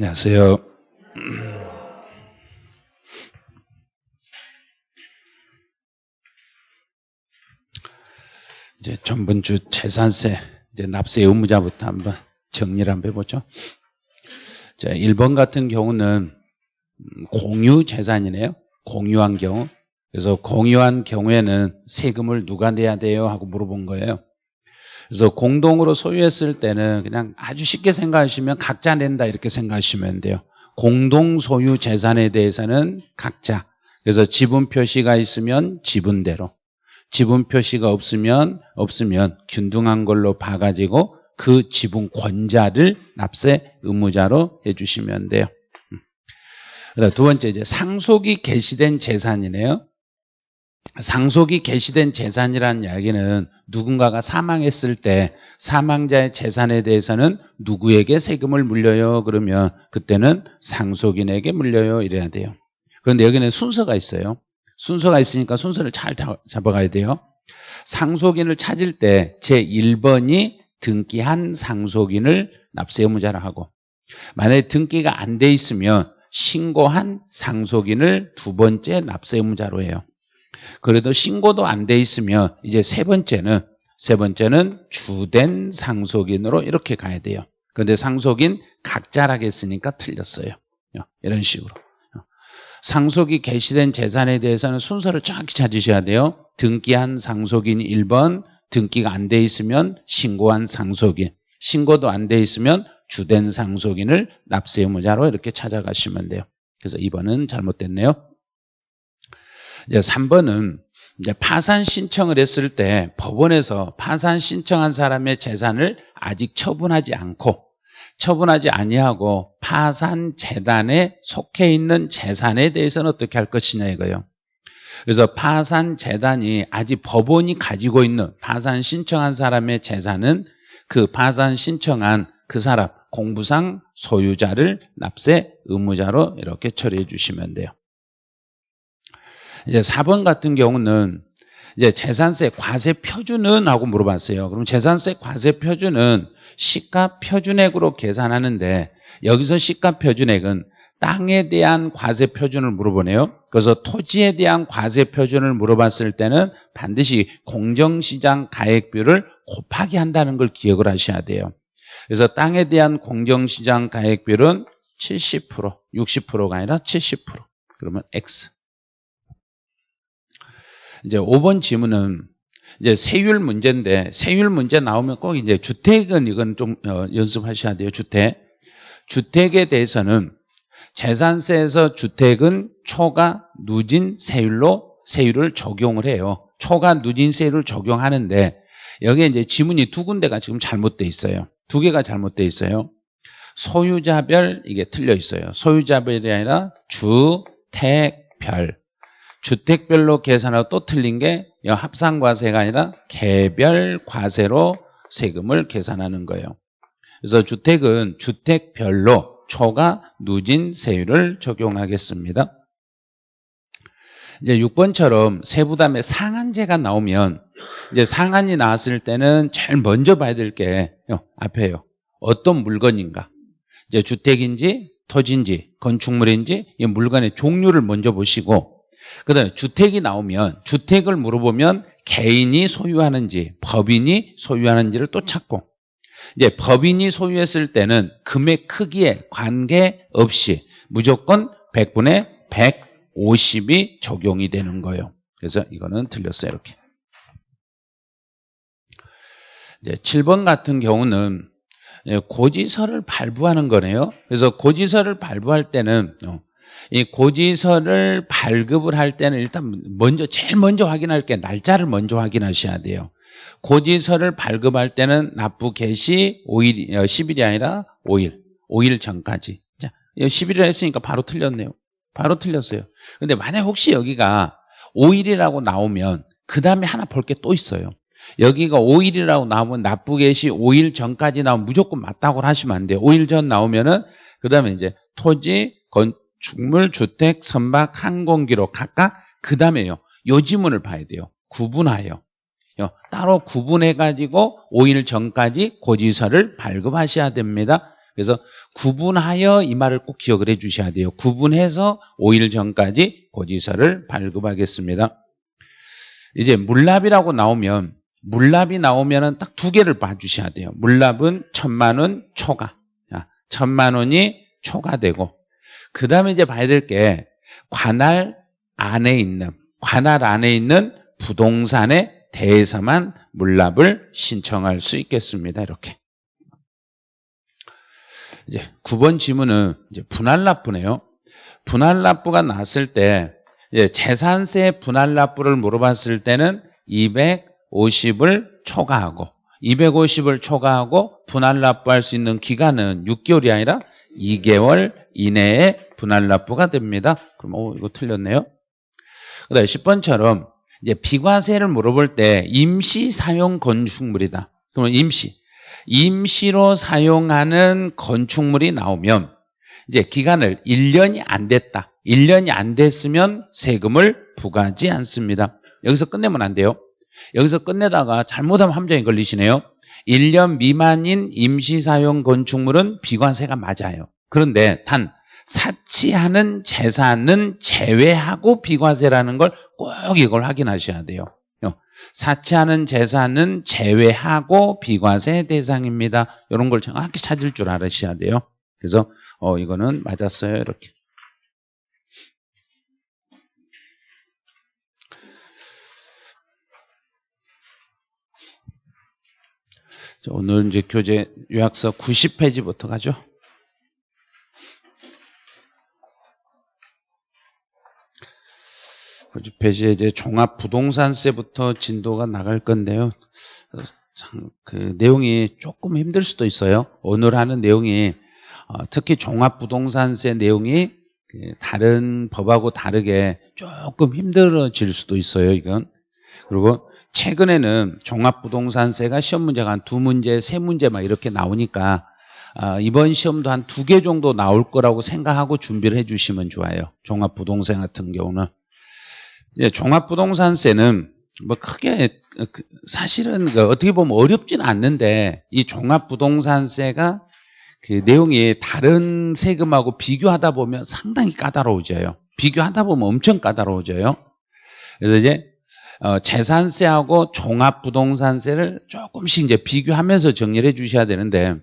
안녕하세요. 이제 전번주 재산세, 이제 납세 의무자부터 한번 정리를 한번 해보죠. 자, 1번 같은 경우는 공유 재산이네요. 공유한 경우. 그래서 공유한 경우에는 세금을 누가 내야 돼요? 하고 물어본 거예요. 그래서 공동으로 소유했을 때는 그냥 아주 쉽게 생각하시면 각자 낸다 이렇게 생각하시면 돼요. 공동 소유 재산에 대해서는 각자. 그래서 지분 표시가 있으면 지분대로. 지분 표시가 없으면 없으면 균등한 걸로 봐가지고 그 지분 권자를 납세 의무자로 해주시면 돼요. 음. 두 번째 이제 상속이 개시된 재산이네요. 상속이 개시된 재산이라는 이야기는 누군가가 사망했을 때 사망자의 재산에 대해서는 누구에게 세금을 물려요? 그러면 그때는 상속인에게 물려요. 이래야 돼요. 그런데 여기는 순서가 있어요. 순서가 있으니까 순서를 잘 잡아가야 돼요. 상속인을 찾을 때 제1번이 등기한 상속인을 납세 의무자라 하고 만약에 등기가 안 돼 있으면 신고한 상속인을 두 번째 납세 의무자로 해요. 그래도 신고도 안 돼 있으면 이제 세 번째는 세 번째는 주된 상속인으로 이렇게 가야 돼요. 그런데 상속인 각자라겠으니까 틀렸어요. 이런 식으로. 상속이 개시된 재산에 대해서는 순서를 정확히 찾으셔야 돼요. 등기한 상속인 1번, 등기가 안 돼 있으면 신고한 상속인, 신고도 안 돼 있으면 주된 상속인을 납세 의무자로 이렇게 찾아가시면 돼요. 그래서 2번은 잘못됐네요. 이제 3번은 이제 파산 신청을 했을 때 법원에서 파산 신청한 사람의 재산을 아직 처분하지 않고 처분하지 아니하고 파산 재단에 속해 있는 재산에 대해서는 어떻게 할 것이냐 이거예요. 그래서 파산 재단이 아직 법원이 가지고 있는 파산 신청한 사람의 재산은 그 파산 신청한 그 사람 공부상 소유자를 납세 의무자로 이렇게 처리해 주시면 돼요. 이제 4번 같은 경우는 이제 재산세 과세 표준은 하고 물어봤어요. 그럼 재산세 과세 표준은 시가 표준액으로 계산하는데 여기서 시가 표준액은 땅에 대한 과세 표준을 물어보네요. 그래서 토지에 대한 과세 표준을 물어봤을 때는 반드시 공정시장 가액비를 곱하기 한다는 걸 기억을 하셔야 돼요. 그래서 땅에 대한 공정시장 가액비율은 70%, 60%가 아니라 70%. 그러면 X. 이제 5번 지문은 이제 세율 문제인데 세율 문제 나오면 꼭 이제 주택은 이건 좀 어, 연습하셔야 돼요. 주택. 주택에 대해서는 재산세에서 주택은 초과 누진 세율로 세율을 적용을 해요. 초과 누진 세율을 적용하는데 여기에 이제 지문이 두 군데가 지금 잘못돼 있어요. 두 개가 잘못돼 있어요. 소유자별 이게 틀려 있어요. 소유자별이 아니라 주택별. 주택별로 계산하고 또 틀린 게 합산과세가 아니라 개별 과세로 세금을 계산하는 거예요. 그래서 주택은 주택별로 초과 누진 세율을 적용하겠습니다. 이제 6번처럼 세부담의 상한제가 나오면 이제 상한이 나왔을 때는 제일 먼저 봐야 될 게 앞에요. 어떤 물건인가? 이제 주택인지 토지인지 건축물인지 이 물건의 종류를 먼저 보시고 그 다음에 주택이 나오면 주택을 물어보면 개인이 소유하는지 법인이 소유하는지를 또 찾고 이제 법인이 소유했을 때는 금액 크기에 관계없이 무조건 100분의 150이 적용이 되는 거예요. 그래서 이거는 틀렸어요. 이렇게. 이제 7번 같은 경우는 고지서를 발부하는 거네요. 그래서 고지서를 발부할 때는 어, 이 고지서를 발급을 할 때는 일단 먼저 제일 먼저 확인할 게 날짜를 먼저 확인하셔야 돼요. 고지서를 발급할 때는 납부 개시 5일, 10일이 어, 아니라 5일, 5일 전까지. 자, 10일을 했으니까 바로 틀렸네요. 바로 틀렸어요. 근데 만약 혹시 여기가 5일이라고 나오면 그 다음에 하나 볼 게 또 있어요. 여기가 5일이라고 나오면 납부 개시 5일 전까지 나오면 무조건 맞다고 하시면 안 돼요. 5일 전 나오면은 그 다음에 이제 토지, 건, 축물, 주택, 선박, 항공기로 각각 그 다음에요. 요 지문을 봐야 돼요. 구분하여. 따로 구분해가지고 5일 전까지 고지서를 발급하셔야 됩니다. 그래서 구분하여 이 말을 꼭 기억을 해 주셔야 돼요. 구분해서 5일 전까지 고지서를 발급하겠습니다. 이제 물납이라고 나오면 물납이 나오면은 딱두 개를 봐주셔야 돼요. 물납은 천만 원 초과. 자, 천만 원이 초과되고 그 다음에 이제 봐야 될 게 관할 안에 있는 관할 안에 있는 부동산에 대해서만 물납을 신청할 수 있겠습니다. 이렇게. 이제 9번 지문은 이제 분할납부네요. 분할납부가 났을 때 재산세 분할납부를 물어봤을 때는 250을 초과하고 250을 초과하고 분할납부할 수 있는 기간은 6개월이 아니라 2개월 이내에 분할 납부가 됩니다. 그럼 오, 이거 틀렸네요. 그다음에 10번처럼 이제 비과세를 물어볼 때 임시 사용 건축물이다. 그러면 임시 임시로 사용하는 건축물이 나오면 이제 기간을 1년이 안 됐다. 1년이 안 됐으면 세금을 부과하지 않습니다. 여기서 끝내면 안 돼요. 여기서 끝내다가 잘못하면 함정에 걸리시네요. 1년 미만인 임시사용 건축물은 비과세가 맞아요. 그런데 단 사치하는 재산은 제외하고 비과세라는 걸 꼭 이걸 확인하셔야 돼요. 사치하는 재산은 제외하고 비과세 대상입니다. 이런 걸 정확히 찾을 줄 알으셔야 돼요. 그래서 어 이거는 맞았어요. 이렇게. 오늘 이제 교재 요약서 90페이지부터 가죠. 90페이지에 이제 종합 부동산세부터 진도가 나갈 건데요. 그 내용이 조금 힘들 수도 있어요. 오늘 하는 내용이 어, 특히 종합 부동산세 내용이 그 다른 법하고 다르게 조금 힘들어질 수도 있어요. 이건 그리고 최근에는 종합 부동산세가 시험 문제가 한 두 문제, 세 문제 막 이렇게 나오니까 아, 이번 시험도 한 두 개 정도 나올 거라고 생각하고 준비를 해주시면 좋아요. 종합 부동산 같은 경우는 예, 종합부동산세는 뭐 크게 그 사실은 그 어떻게 보면 어렵진 않는데 이 종합부동산세가 그 내용이 다른 세금하고 비교하다 보면 상당히 까다로워져요. 비교하다 보면 엄청 까다로워져요. 그래서 이제 어, 재산세하고 종합부동산세를 조금씩 이제 비교하면서 정리를 해 주셔야 되는데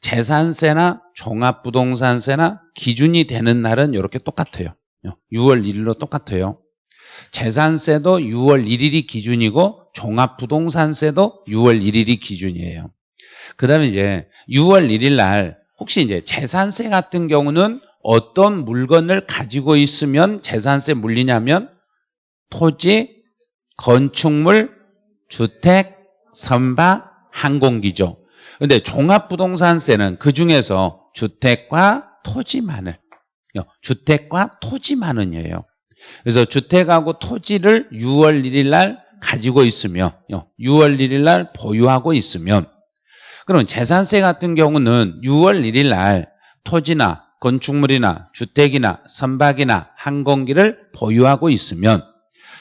재산세나 종합부동산세나 기준이 되는 날은 이렇게 똑같아요. 6월 1일로 똑같아요. 재산세도 6월 1일이 기준이고 종합부동산세도 6월 1일이 기준이에요. 그 다음에 이제 6월 1일 날 혹시 이제 재산세 같은 경우는 어떤 물건을 가지고 있으면 재산세 물리냐면 토지, 건축물, 주택, 선박, 항공기죠. 근데 종합부동산세는 그 중에서 주택과 토지만을, 주택과 토지만은이에요. 그래서 주택하고 토지를 6월 1일 날 가지고 있으며 6월 1일 날 보유하고 있으면 그럼 재산세 같은 경우는 6월 1일 날 토지나 건축물이나 주택이나 선박이나 항공기를 보유하고 있으면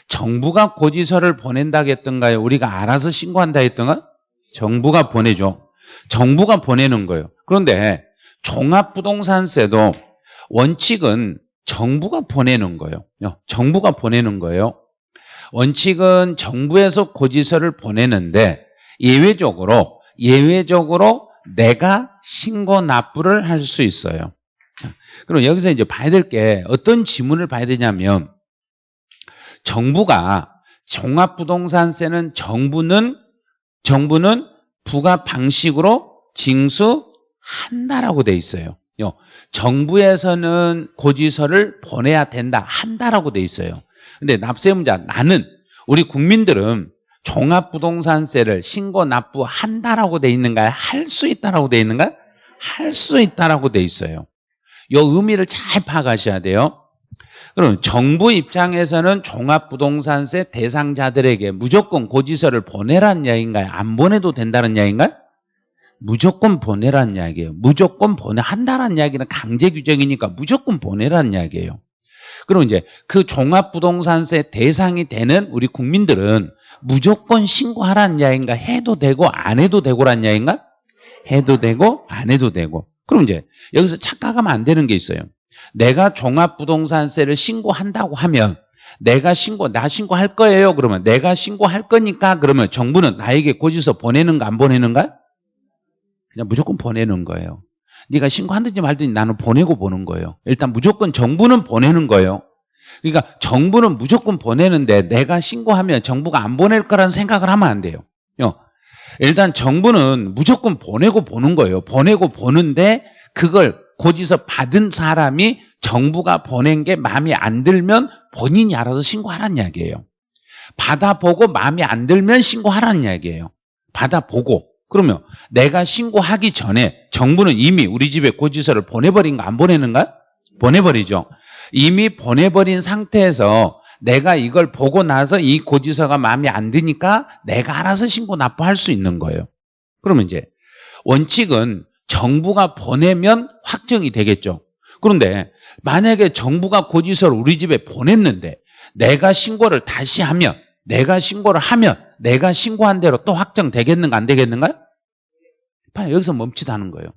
정부가 고지서를 보낸다고 했던가요? 우리가 알아서 신고한다 했던가? 정부가 보내죠. 정부가 보내는 거예요. 그런데 종합부동산세도 원칙은 정부가 보내는 거예요. 정부가 보내는 거예요. 원칙은 정부에서 고지서를 보내는데 예외적으로 예외적으로 내가 신고 납부를 할 수 있어요. 그럼 여기서 이제 봐야 될 게 어떤 지문을 봐야 되냐면 정부가 종합부동산세는 정부는 정부는 부가 방식으로 징수한다라고 돼 있어요. 정부에서는 고지서를 보내야 된다 한다라고 돼 있어요. 근데 납세 문자 나는 우리 국민들은 종합부동산세를 신고 납부한다라고 돼 있는가요? 할 수 있다라고 돼 있는가요? 할 수 있다라고 돼 있어요. 이 의미를 잘 파악하셔야 돼요. 그럼 정부 입장에서는 종합부동산세 대상자들에게 무조건 고지서를 보내라는 이야기인가요? 안 보내도 된다는 이야기인가요? 무조건 보내라는 이야기예요. 무조건 보내 한다는 이야기는 강제 규정이니까 무조건 보내라는 이야기예요. 그럼 이제 그 종합부동산세 대상이 되는 우리 국민들은 무조건 신고하라는 이야기인가? 해도 되고 안 해도 되고라는 이야기인가? 해도 되고 안 해도 되고. 그럼 이제 여기서 착각하면 안 되는 게 있어요. 내가 종합부동산세를 신고한다고 하면 내가 신고 나 신고할 거예요. 그러면 내가 신고할 거니까 그러면 정부는 나에게 고지서 보내는가 안 보내는가? 그냥 무조건 보내는 거예요. 네가 신고한든지 말든지 나는 보내고 보는 거예요. 일단 무조건 정부는 보내는 거예요. 그러니까 정부는 무조건 보내는데 내가 신고하면 정부가 안 보낼 거라는 생각을 하면 안 돼요. 일단 정부는 무조건 보내고 보는 거예요. 보내고 보는데 그걸 고지서 받은 사람이 정부가 보낸 게 마음에 안 들면 본인이 알아서 신고하라는 이야기예요. 받아보고 마음에 안 들면 신고하라는 이야기예요. 받아보고. 그러면 내가 신고하기 전에 정부는 이미 우리 집에 고지서를 보내버린 거 안 보내는가? 보내버리죠. 이미 보내버린 상태에서 내가 이걸 보고 나서 이 고지서가 마음에 안 드니까 내가 알아서 신고 납부할 수 있는 거예요. 그러면 이제 원칙은 정부가 보내면 확정이 되겠죠. 그런데 만약에 정부가 고지서를 우리 집에 보냈는데 내가 신고를 다시 하면 내가 신고를 하면 내가 신고한 대로 또 확정되겠는가 안 되겠는가요? 봐요. 여기서 멈칫하는 거예요.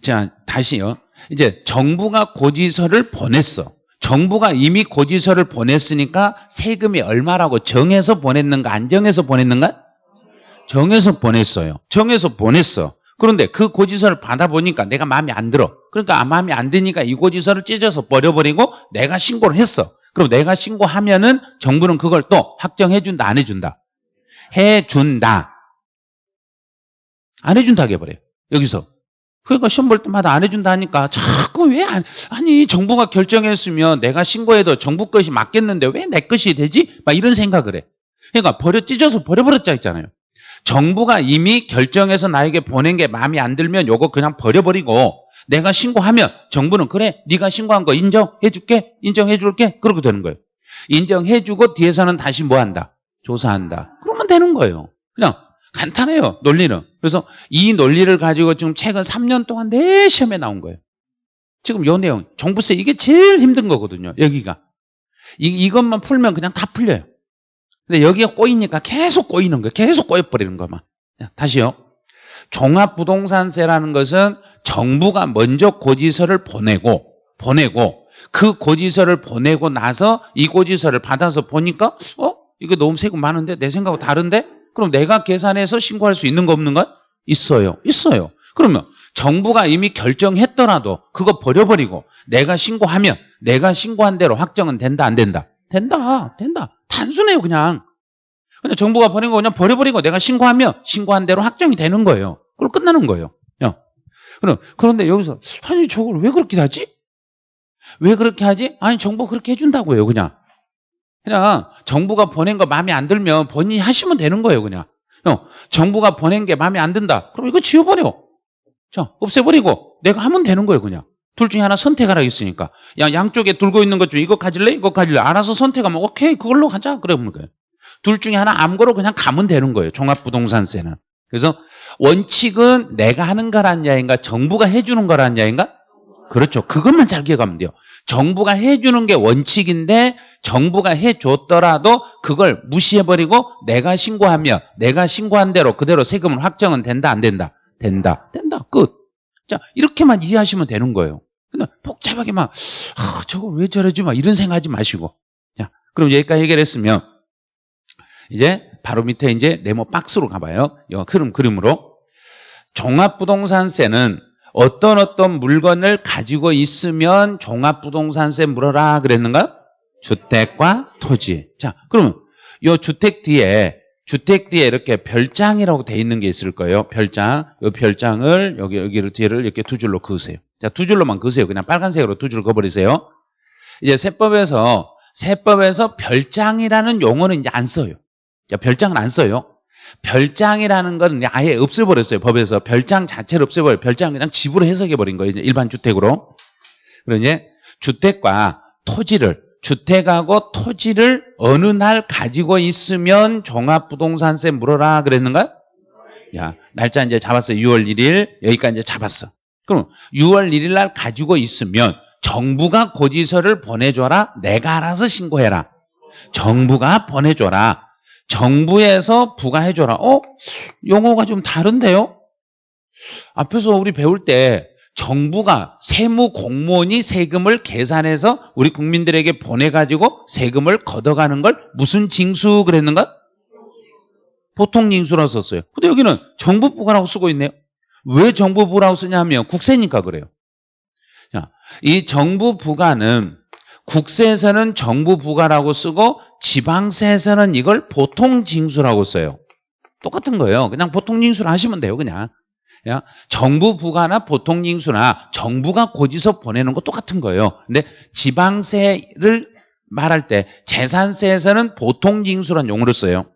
자, 다시요. 이제 정부가 고지서를 보냈어. 정부가 이미 고지서를 보냈으니까 세금이 얼마라고 정해서 보냈는가 안 정해서 보냈는가? 정해서 보냈어요. 정해서 보냈어. 그런데 그 고지서를 받아보니까 내가 마음에 안 들어. 그러니까 마음에 안 드니까 이 고지서를 찢어서 버려버리고 내가 신고를 했어. 그럼 내가 신고하면은 정부는 그걸 또 확정해준다, 안 해준다? 해준다. 안 해준다 해버려요. 여기서. 그러니까 시험 볼 때마다 안 해준다 하니까 자꾸 왜 안, 아니, 정부가 결정했으면 내가 신고해도 정부 것이 맞겠는데 왜 내 것이 되지? 막 이런 생각을 해. 그러니까 버려, 찢어서 버려버렸자 있잖아요. 정부가 이미 결정해서 나에게 보낸 게 마음에 안 들면 요거 그냥 버려버리고 내가 신고하면 정부는 그래 네가 신고한 거 인정해줄게 인정해줄게. 그렇게 되는 거예요. 인정해주고 뒤에서는 다시 뭐 한다? 조사한다. 그러면 되는 거예요. 그냥 간단해요 논리는. 그래서 이 논리를 가지고 지금 최근 3년 동안 내 시험에 나온 거예요. 지금 요 내용. 종부세 이게 제일 힘든 거거든요 여기가. 이, 이것만 풀면 그냥 다 풀려요. 근데 여기가 꼬이니까 계속 꼬이는 거예요. 계속 꼬여버리는 거만. 다시요. 종합부동산세라는 것은 정부가 먼저 고지서를 보내고 보내고 그 고지서를 보내고 나서 이 고지서를 받아서 보니까 어? 이거 너무 세금 많은데 내 생각하고 다른데? 그럼 내가 계산해서 신고할 수 있는 거 없는 가? 있어요. 있어요. 그러면 정부가 이미 결정했더라도 그거 버려버리고 내가 신고하면 내가 신고한 대로 확정은 된다 안 된다? 된다. 된다. 단순해요, 그냥. 그냥 정부가 보낸 거 그냥 버려버리고 내가 신고하면 신고한 대로 확정이 되는 거예요. 그걸 끝나는 거예요. 야. 그럼, 그런데 여기서, 아니, 저걸 왜 그렇게 하지? 왜 그렇게 하지? 아니, 정부가 그렇게 해준다고요, 그냥. 그냥 정부가 보낸 거 마음에 안 들면 본인이 하시면 되는 거예요, 그냥. 형, 정부가 보낸 게 마음에 안 든다. 그럼 이거 지워버려. 자, 없애버리고 내가 하면 되는 거예요, 그냥. 둘 중에 하나 선택하라 했으니까. 야, 양쪽에 들고 있는 것 중에 이거 가질래? 이거 가질래? 알아서 선택하면 오케이, 그걸로 가자. 그래 보는 거예요. 둘 중에 하나 암거로 그냥 가면 되는 거예요. 종합부동산세는. 그래서 원칙은 내가 하는 거란 야인가 정부가 해주는 거란 야인가? 그렇죠. 그것만 잘 기억하면 돼요. 정부가 해주는 게 원칙인데 정부가 해줬더라도 그걸 무시해버리고 내가 신고하며 내가 신고한 대로 그대로 세금은 확정은 된다 안 된다? 된다. 된다. 끝. 자 이렇게만 이해하시면 되는 거예요. 근데 복잡하게 막 아, 저걸 왜 저러지 막 이런 생각하지 마시고 자 그럼 여기까지 해결했으면 이제 바로 밑에 이제 네모 박스로 가봐요. 이 흐름 그림으로 종합부동산세는 어떤 어떤 물건을 가지고 있으면 종합부동산세 물어라 그랬는가? 주택과 토지. 자, 그러면 이 주택 뒤에 주택 뒤에 이렇게 별장이라고 돼 있는 게 있을 거예요. 별장. 이 별장을 여기 여기를 뒤를 이렇게 두 줄로 그으세요. 자, 두 줄로만 그으세요. 그냥 빨간색으로 두 줄 그어버리세요. 이제 세법에서 세법에서 별장이라는 용어는 이제 안 써요. 자, 별장은 안 써요. 별장이라는 건 아예 없애버렸어요. 법에서 별장 자체를 없애버려. 별장 그냥 집으로 해석해버린 거예요. 일반 주택으로. 그러니 주택과 토지를 주택하고 토지를 어느 날 가지고 있으면 종합부동산세 물어라 그랬는가? 야, 날짜 이제 잡았어. 6월 1일. 여기까지 이제 잡았어. 그럼 6월 1일 날 가지고 있으면 정부가 고지서를 보내줘라. 내가 알아서 신고해라. 정부가 보내줘라. 정부에서 부과해줘라. 어? 용어가 좀 다른데요? 앞에서 우리 배울 때 정부가 세무 공무원이 세금을 계산해서 우리 국민들에게 보내가지고 세금을 걷어가는 걸 무슨 징수 그랬는가? 보통 징수라고 썼어요. 근데 여기는 정부부가라고 쓰고 있네요. 왜 정부부라고 쓰냐면 국세니까 그래요. 자, 이 정부부가는 국세에서는 정부부가라고 쓰고 지방세에서는 이걸 보통징수라고 써요. 똑같은 거예요. 그냥 보통징수를 하시면 돼요. 그냥. 야, 정부 부가나 보통징수나 정부가 고지서 보내는 거 똑같은 거예요. 근데 지방세를 말할 때 재산세에서는 보통징수란 용어를 써요.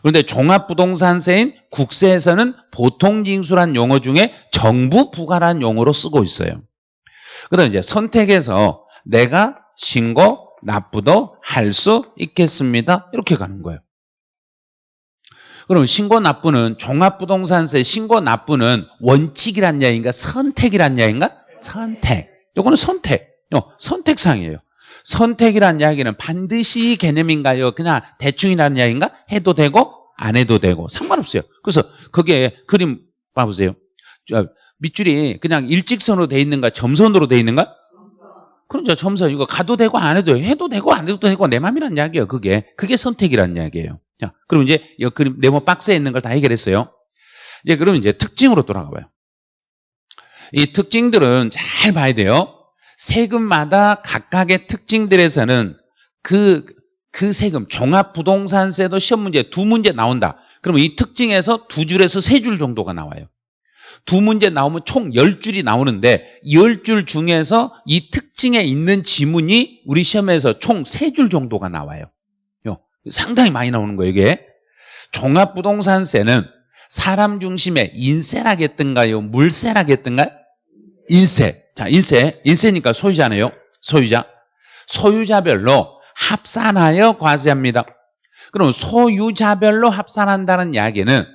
그런데 종합부동산세인 국세에서는 보통징수란 용어 중에 정부 부가란 용어로 쓰고 있어요. 그다음 이제 선택해서 내가 신고 납부도 할 수 있겠습니다. 이렇게 가는 거예요. 그럼 신고 납부는 종합부동산세 신고 납부는 원칙이란 이야기인가 선택이란 이야기인가? 선택. 요거는 선택. 요 선택상이에요. 선택이란 이야기는 반드시 개념인가요? 그냥 대충이라는 이야기인가? 해도 되고 안 해도 되고 상관없어요. 그래서 그게 그림 봐보세요. 밑줄이 그냥 일직선으로 돼 있는가 점선으로 돼 있는가? 그렇죠. 점선 이거 가도 되고 안 해도 해도 되고 안 해도 되고 내 맘이란 이야기예요. 그게 그게 선택이란 이야기예요. 자, 그럼 이제 이 그림 네모 박스에 있는 걸 다 해결했어요. 이제 그러면 이제 특징으로 돌아가 봐요. 이 특징들은 잘 봐야 돼요. 세금마다 각각의 특징들에서는 그, 그 세금, 종합부동산세도 시험 문제 두 문제 나온다. 그러면 이 특징에서 두 줄에서 세 줄 정도가 나와요. 두 문제 나오면 총 열줄이 나오는데 열줄 중에서 이 특징에 있는 지문이 우리 시험에서 총세줄 정도가 나와요. 상당히 많이 나오는 거예요, 이게. 종합부동산세는 사람 중심의 인세라겠던가요? 물세라겠던가요? 인세. 자, 인세. 인세니까 소유자네요. 소유자. 소유자별로 합산하여 과세합니다. 그럼 소유자별로 합산한다는 이야기는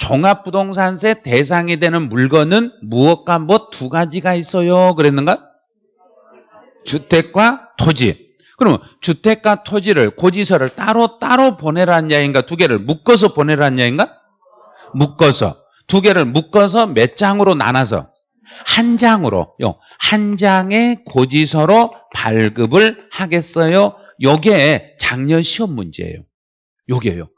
종합부동산세 대상이 되는 물건은 무엇과 무엇 두 가지가 있어요. 그랬는가? 주택과 토지. 그러면 주택과 토지를 고지서를 따로 따로 보내라는 이야기인가 두 개를 묶어서 보내라는 이야기인가? 묶어서 두 개를 묶어서 몇 장으로 나눠서 한 장으로 한 장의 고지서로 발급을 하겠어요. 요게 작년 시험 문제예요. 요게요.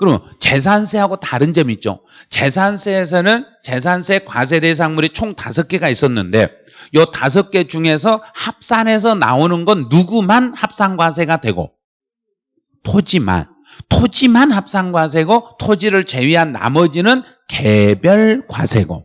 그러면 재산세하고 다른 점이 있죠. 재산세에서는 재산세 과세 대상물이 총 다섯 개가 있었는데 요 다섯 개 중에서 합산해서 나오는 건 누구만 합산과세가 되고 토지만 토지만 합산과세고 토지를 제외한 나머지는 개별 과세고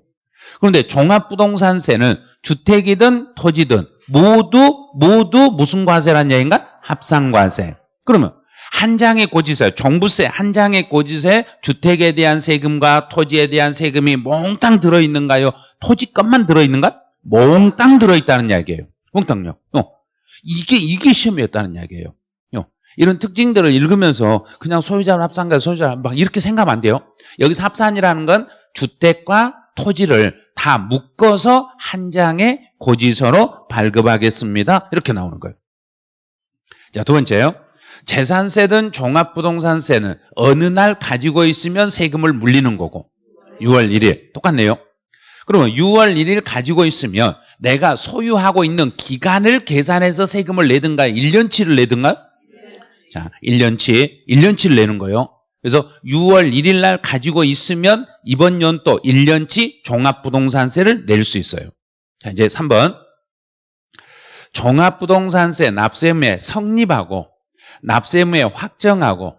그런데 종합부동산세는 주택이든 토지든 모두 모두 무슨 과세란 얘기인가? 합산과세. 그러면 한 장의 고지서, 종부세 한 장의 고지서에 주택에 대한 세금과 토지에 대한 세금이 몽땅 들어있는가요? 토지값만 들어있는가? 몽땅 들어있다는 이야기예요. 몽땅요. 어. 이게 이게 시험이었다는 이야기예요. 어. 이런 특징들을 읽으면서 그냥 소유자 합산과 소유자 막 이렇게 생각하면 안 돼요. 여기서 합산이라는 건 주택과 토지를 다 묶어서 한 장의 고지서로 발급하겠습니다. 이렇게 나오는 거예요. 자, 두 번째요. 재산세든 종합부동산세는 어느 날 가지고 있으면 세금을 물리는 거고 6월 1일 똑같네요. 그러면 6월 1일 가지고 있으면 내가 소유하고 있는 기간을 계산해서 세금을 내든가 1년치를 내든가 자 1년치 1년치를 내는 거예요. 그래서 6월 1일 날 가지고 있으면 이번 연도 1년치 종합부동산세를 낼 수 있어요. 자 이제 3번 종합부동산세 납세의무에 성립하고 납세의무에 확정하고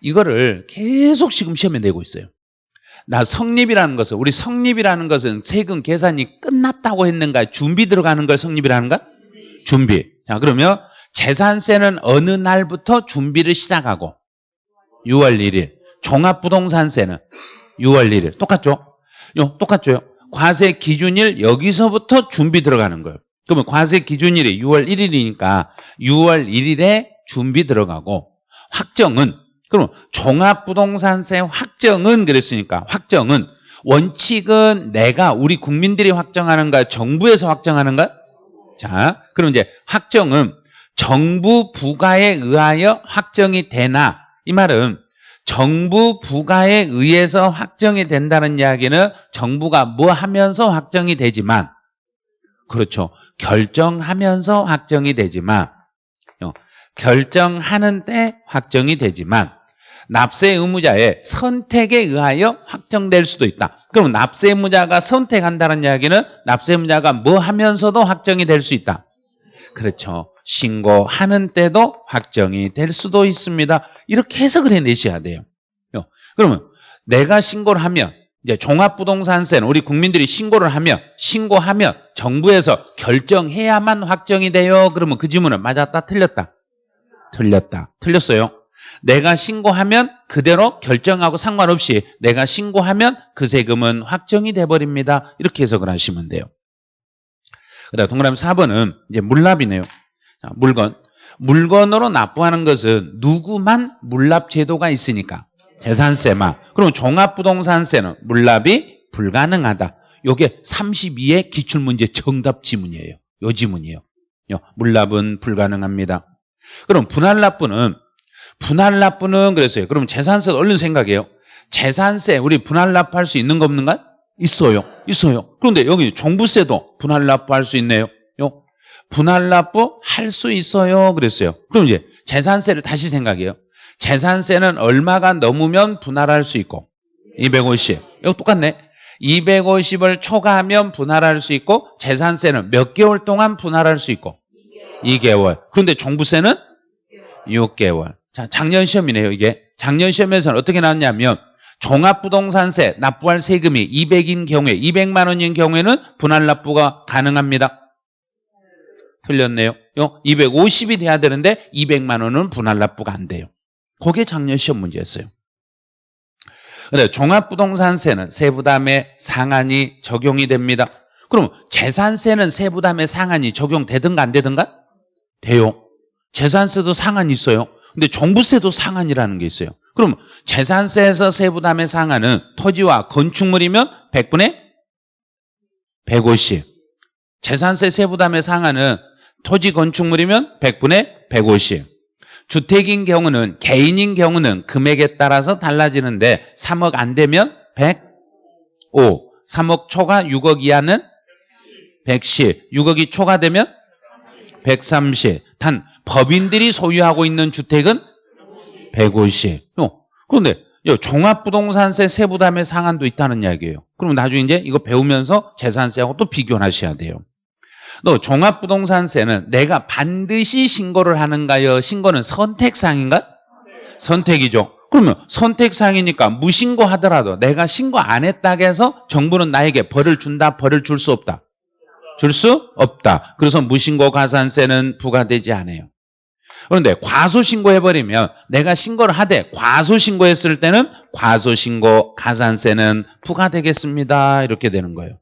이거를 계속 지금 시험에 내고 있어요. 나 성립이라는 것은 우리 성립이라는 것은 세금 계산이 끝났다고 했는가 준비 들어가는 걸 성립이라는가? 준비. 자 그러면 재산세는 어느 날부터 준비를 시작하고 6월 1일 종합부동산세는 6월 1일 똑같죠? 요 똑같죠? 과세 기준일 여기서부터 준비 들어가는 거예요. 그러면 과세 기준일이 6월 1일이니까 6월 1일에 준비 들어가고 확정은 그럼 종합부동산세 확정은 그랬으니까 확정은 원칙은 내가 우리 국민들이 확정하는가 정부에서 확정하는가? 자, 그럼 이제 확정은 정부 부가에 의하여 확정이 되나 이 말은 정부 부가에 의해서 확정이 된다는 이야기는 정부가 뭐 하면서 확정이 되지만 그렇죠. 결정하면서 확정이 되지만 어, 결정하는 때 확정이 되지만 납세 의무자의 선택에 의하여 확정될 수도 있다. 그럼 납세 의무자가 선택한다는 이야기는 납세 의무자가 뭐 하면서도 확정이 될 수 있다. 그렇죠. 신고하는 때도 확정이 될 수도 있습니다. 이렇게 해석을 해내셔야 돼요. 어, 그러면 내가 신고를 하면 이제 종합부동산세는 우리 국민들이 신고를 하면 신고하면 정부에서 결정해야만 확정이 돼요. 그러면 그 질문은 맞았다 틀렸다? 틀렸다. 틀렸어요. 내가 신고하면 그대로 결정하고 상관없이 내가 신고하면 그 세금은 확정이 돼버립니다. 이렇게 해석을 하시면 돼요. 그 다음 동그라미 4번은 이제 물납이네요. 자, 물건. 물건으로 납부하는 것은 누구만 물납 제도가 있으니까 재산세만. 그럼 종합부동산세는 물납이 불가능하다. 요게 32의 기출문제 정답 지문이에요. 요 지문이에요. 물납은 불가능합니다. 그럼 분할 납부는 분할 납부는 그랬어요. 그럼 재산세 얼른 생각해요. 재산세 우리 분할 납부할 수 있는 거 없는가? 있어요. 있어요. 그런데 여기 종부세도 분할 납부할 수 있네요. 분할 납부 할 수 있어요. 그랬어요. 그럼 이제 재산세를 다시 생각해요. 재산세는 얼마가 넘으면 분할할 수 있고 250. 이거 똑같네. 250을 초과하면 분할할 수 있고 재산세는 몇 개월 동안 분할할 수 있고 2개월. 그런데 종부세는 6개월. 자, 작년 시험이네요, 이게. 작년 시험에서는 어떻게 나왔냐면 종합부동산세 납부할 세금이 200인 경우에 200만 원인 경우에는 분할 납부가 가능합니다. 틀렸네요. 250이 돼야 되는데 200만 원은 분할 납부가 안 돼요. 그게 작년 시험 문제였어요. 근데 종합부동산세는 세부담의 상한이 적용이 됩니다. 그럼 재산세는 세부담의 상한이 적용되든가 안 되든가? 돼요. 재산세도 상한이 있어요. 근데 종부세도 상한이라는 게 있어요. 그럼 재산세에서 세부담의 상한은 토지와 건축물이면 100분의 150. 재산세 세부담의 상한은 토지 건축물이면 100분의 150. 주택인 경우는 개인인 경우는 금액에 따라서 달라지는데 3억 안 되면 105. 3억 초과 6억 이하는 110. 6억이 초과되면 130. 단 법인들이 소유하고 있는 주택은 150. 어, 그런데 종합부동산세 세부담의 상한도 있다는 이야기예요. 그럼 나중에 이제 이거 배우면서 재산세하고 또 비교하셔야 돼요. 너 종합부동산세는 내가 반드시 신고를 하는가요? 신고는 선택상인가? 선택이죠. 그러면 선택상이니까 무신고 하더라도 내가 신고 안 했다고 해서 정부는 나에게 벌을 준다, 벌을 줄 수 없다. 줄 수 없다. 그래서 무신고 가산세는 부과되지 않아요. 그런데 과소신고해버리면 내가 신고를 하되 과소신고했을 때는 과소신고 가산세는 부과되겠습니다. 이렇게 되는 거예요.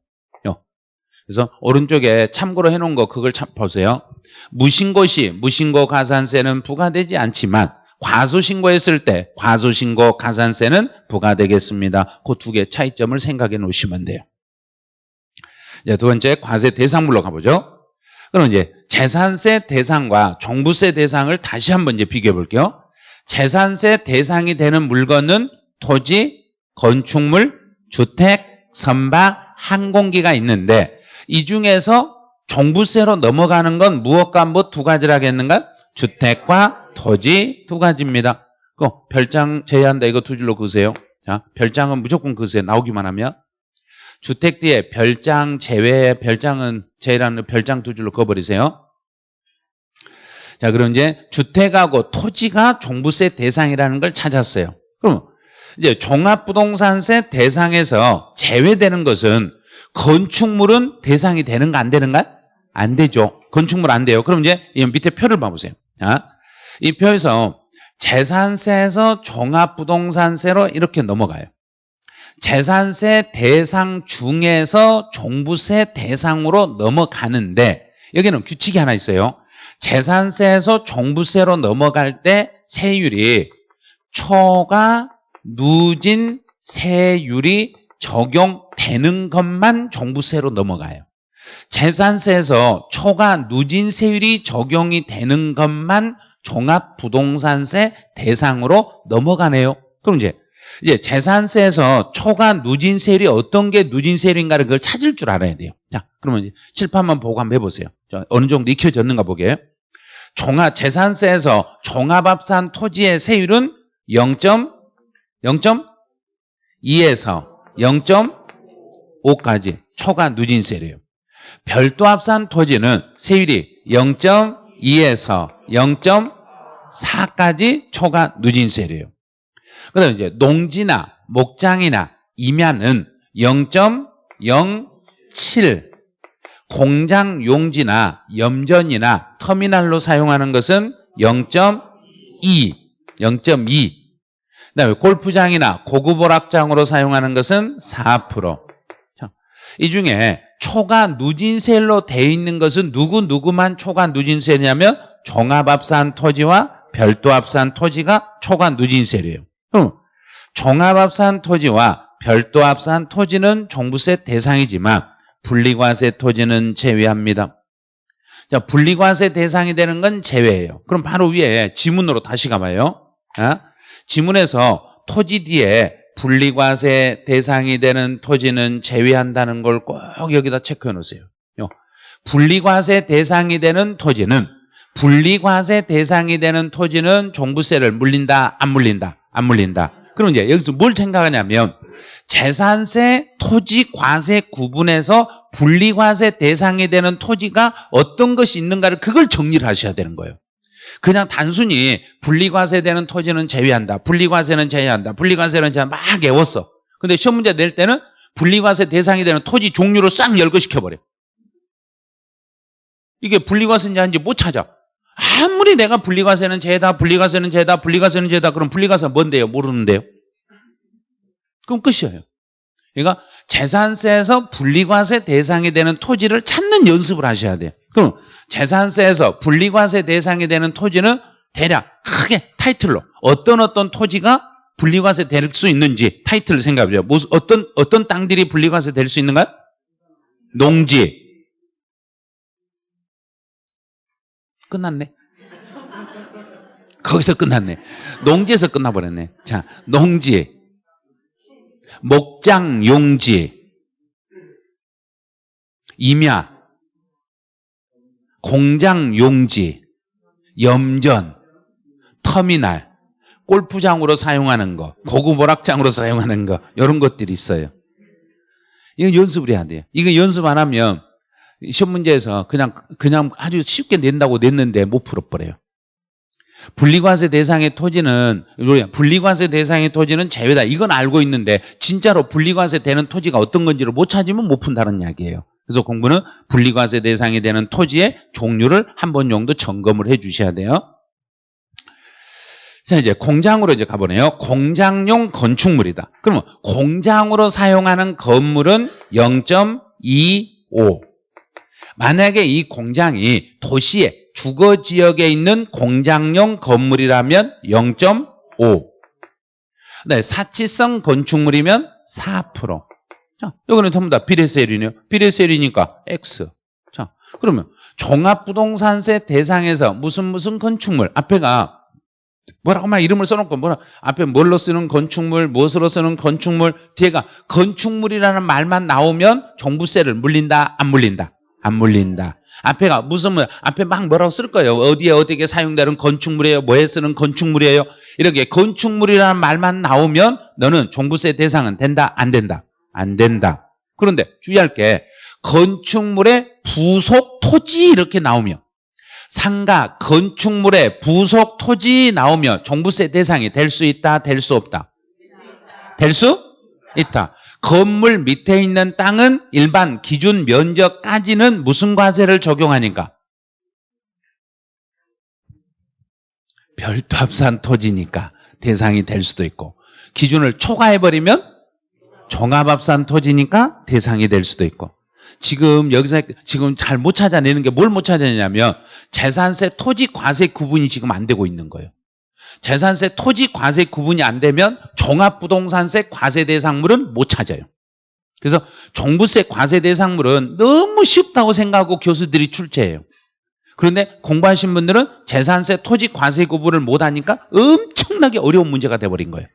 그래서 오른쪽에 참고로 해놓은 거 그걸 참 보세요. 무신고 시 무신고 가산세는 부과되지 않지만 과소신고했을 때 과소신고 가산세는 부과되겠습니다. 그 두 개의 차이점을 생각해 놓으시면 돼요. 이제 두 번째 과세 대상물로 가보죠. 그럼 이제 재산세 대상과 종부세 대상을 다시 한번 이제 비교해 볼게요. 재산세 대상이 되는 물건은 토지, 건축물, 주택, 선박, 항공기가 있는데 이 중에서 종부세로 넘어가는 건 무엇과 뭐두 가지라겠는가? 주택과 토지 두 가지입니다. 그 별장 제외한다 이거 두 줄로 그으세요. 자, 별장은 무조건 그으세요. 나오기만 하면. 주택 뒤에 별장 제외, 별장은 제외라는 별장 두 줄로 그어버리세요. 자, 그럼 이제 주택하고 토지가 종부세 대상이라는 걸 찾았어요. 그럼 이제 종합부동산세 대상에서 제외되는 것은 건축물은 대상이 되는가 안 되는가? 안 되죠. 건축물 안 돼요. 그럼 이제 이 밑에 표를 봐보세요. 자, 이 표에서 재산세에서 종합부동산세로 이렇게 넘어가요. 재산세 대상 중에서 종부세 대상으로 넘어가는데 여기는 규칙이 하나 있어요. 재산세에서 종부세로 넘어갈 때 세율이 초과 누진 세율이 적용되는 것만 종부세로 넘어가요. 재산세에서 초과 누진 세율이 적용이 되는 것만 종합부동산세 대상으로 넘어가네요. 그럼 이제 이제 재산세에서 초과 누진세율이 어떤 게 누진세율인가를 그걸 찾을 줄 알아야 돼요. 자, 그러면 칠판만 보고 한번 해보세요. 자, 어느 정도 익혀졌는가 보게. 종합 재산세에서 종합합산 토지의 세율은 0. 0.2에서 0.5까지 초과 누진세래요. 별도 합산 토지는 세율이 0.2에서 0.4까지 초과 누진세래요. 그다음 이제 농지나 목장이나 임야는 0.07 공장 용지나 염전이나 터미널로 사용하는 것은 0.2 0.2 그다음에 골프장이나 고급 오락장으로 사용하는 것은 4%. 이 중에 초과 누진세로 돼 있는 것은 누구 누구만 초과 누진세냐면 종합합산 토지와 별도합산 토지가 초과 누진세래요. 그럼 종합합산 토지와 별도 합산 토지는 종부세 대상이지만 분리과세 토지는 제외합니다. 자, 분리과세 대상이 되는 건 제외예요. 그럼 바로 위에 지문으로 다시 가봐요. 아? 지문에서 토지 뒤에 분리과세 대상이 되는 토지는 제외한다는 걸 꼭 여기다 체크해 놓으세요. 분리과세 대상이 되는 토지는 분리과세 대상이 되는 토지는 종부세를 물린다, 안 물린다, 안 물린다. 그럼 이제 여기서 뭘 생각하냐면 재산세, 토지, 과세 구분해서 분리과세 대상이 되는 토지가 어떤 것이 있는가를 그걸 정리를 하셔야 되는 거예요. 그냥 단순히 분리과세 되는 토지는 제외한다. 분리과세는 제외한다. 분리과세는 제외한다. 막 외웠어. 근데 시험 문제 낼 때는 분리과세 대상이 되는 토지 종류를 싹 열거시켜버려. 이게 분리과세인지 아닌지 못 찾아. 아무리 내가 분리과세는 제다, 분리과세는 제다, 분리과세는 제다. 그럼 분리과세 뭔데요? 모르는데요. 그럼 끝이에요. 그러니까 재산세에서 분리과세 대상이 되는 토지를 찾는 연습을 하셔야 돼요. 그럼 재산세에서 분리과세 대상이 되는 토지는 대략 크게 타이틀로 어떤 어떤 토지가 분리과세 될 수 있는지 타이틀을 생각해보죠. 무슨 어떤 어떤 땅들이 분리과세 될 수 있는가요? 농지. 끝났네. 거기서 끝났네. 농지에서 끝나버렸네. 자, 농지, 목장, 용지, 임야, 공장 용지, 염전, 터미널, 골프장으로 사용하는 거, 고급 오락장으로 사용하는 거 이런 것들이 있어요. 이건 연습을 해야 돼요. 이거 연습 안 하면 시험 문제에서 그냥 그냥 아주 쉽게 낸다고 냈는데 못 풀어버려요. 분리과세 대상의 토지는 분리과세 대상의 토지는 제외다. 이건 알고 있는데 진짜로 분리과세 되는 토지가 어떤 건지를 못 찾으면 못 푼다는 이야기예요. 그래서 공부는 분리과세 대상이 되는 토지의 종류를 한 번 정도 점검을 해 주셔야 돼요. 자, 이제 공장으로 이제 가보네요. 공장용 건축물이다. 그러면 공장으로 사용하는 건물은 0.25. 만약에 이 공장이 도시의 주거 지역에 있는 공장용 건물이라면 0.5. 네, 사치성 건축물이면 4%. 자, 이거는 전부 다 비례세율이네요. 비례세율이니까 X. 자, 그러면 종합부동산세 대상에서 무슨 무슨 건축물 앞에가 뭐라고 막 이름을 써놓고 뭐라 앞에 뭘로 쓰는 건축물 무엇으로 쓰는 건축물 뒤에가 건축물이라는 말만 나오면 종부세를 물린다 안 물린다 안 물린다. 앞에가 무슨 뭐 앞에 막 뭐라고 쓸 거예요? 어디에 어디에 사용되는 건축물이에요? 뭐에 쓰는 건축물이에요? 이렇게 건축물이라는 말만 나오면 너는 종부세 대상은 된다 안 된다? 안 된다. 그런데 주의할 게 건축물의 부속 토지 이렇게 나오면 상가 건축물의 부속 토지 나오면 종부세 대상이 될 수 있다 될 수 없다. 될 수 있다 건물 밑에 있는 땅은 일반 기준 면적까지는 무슨 과세를 적용하니까 별도 합산 토지니까 대상이 될 수도 있고 기준을 초과해버리면 종합합산 토지니까 대상이 될 수도 있고 지금 여기서 지금 잘 못 찾아내는 게 뭘 못 찾아내냐면 재산세 토지 과세 구분이 지금 안 되고 있는 거예요. 재산세 토지 과세 구분이 안 되면 종합부동산세 과세 대상물은 못 찾아요. 그래서 종부세 과세 대상물은 너무 쉽다고 생각하고 교수들이 출제해요. 그런데 공부하신 분들은 재산세 토지 과세 구분을 못 하니까 엄청나게 어려운 문제가 돼버린 거예요.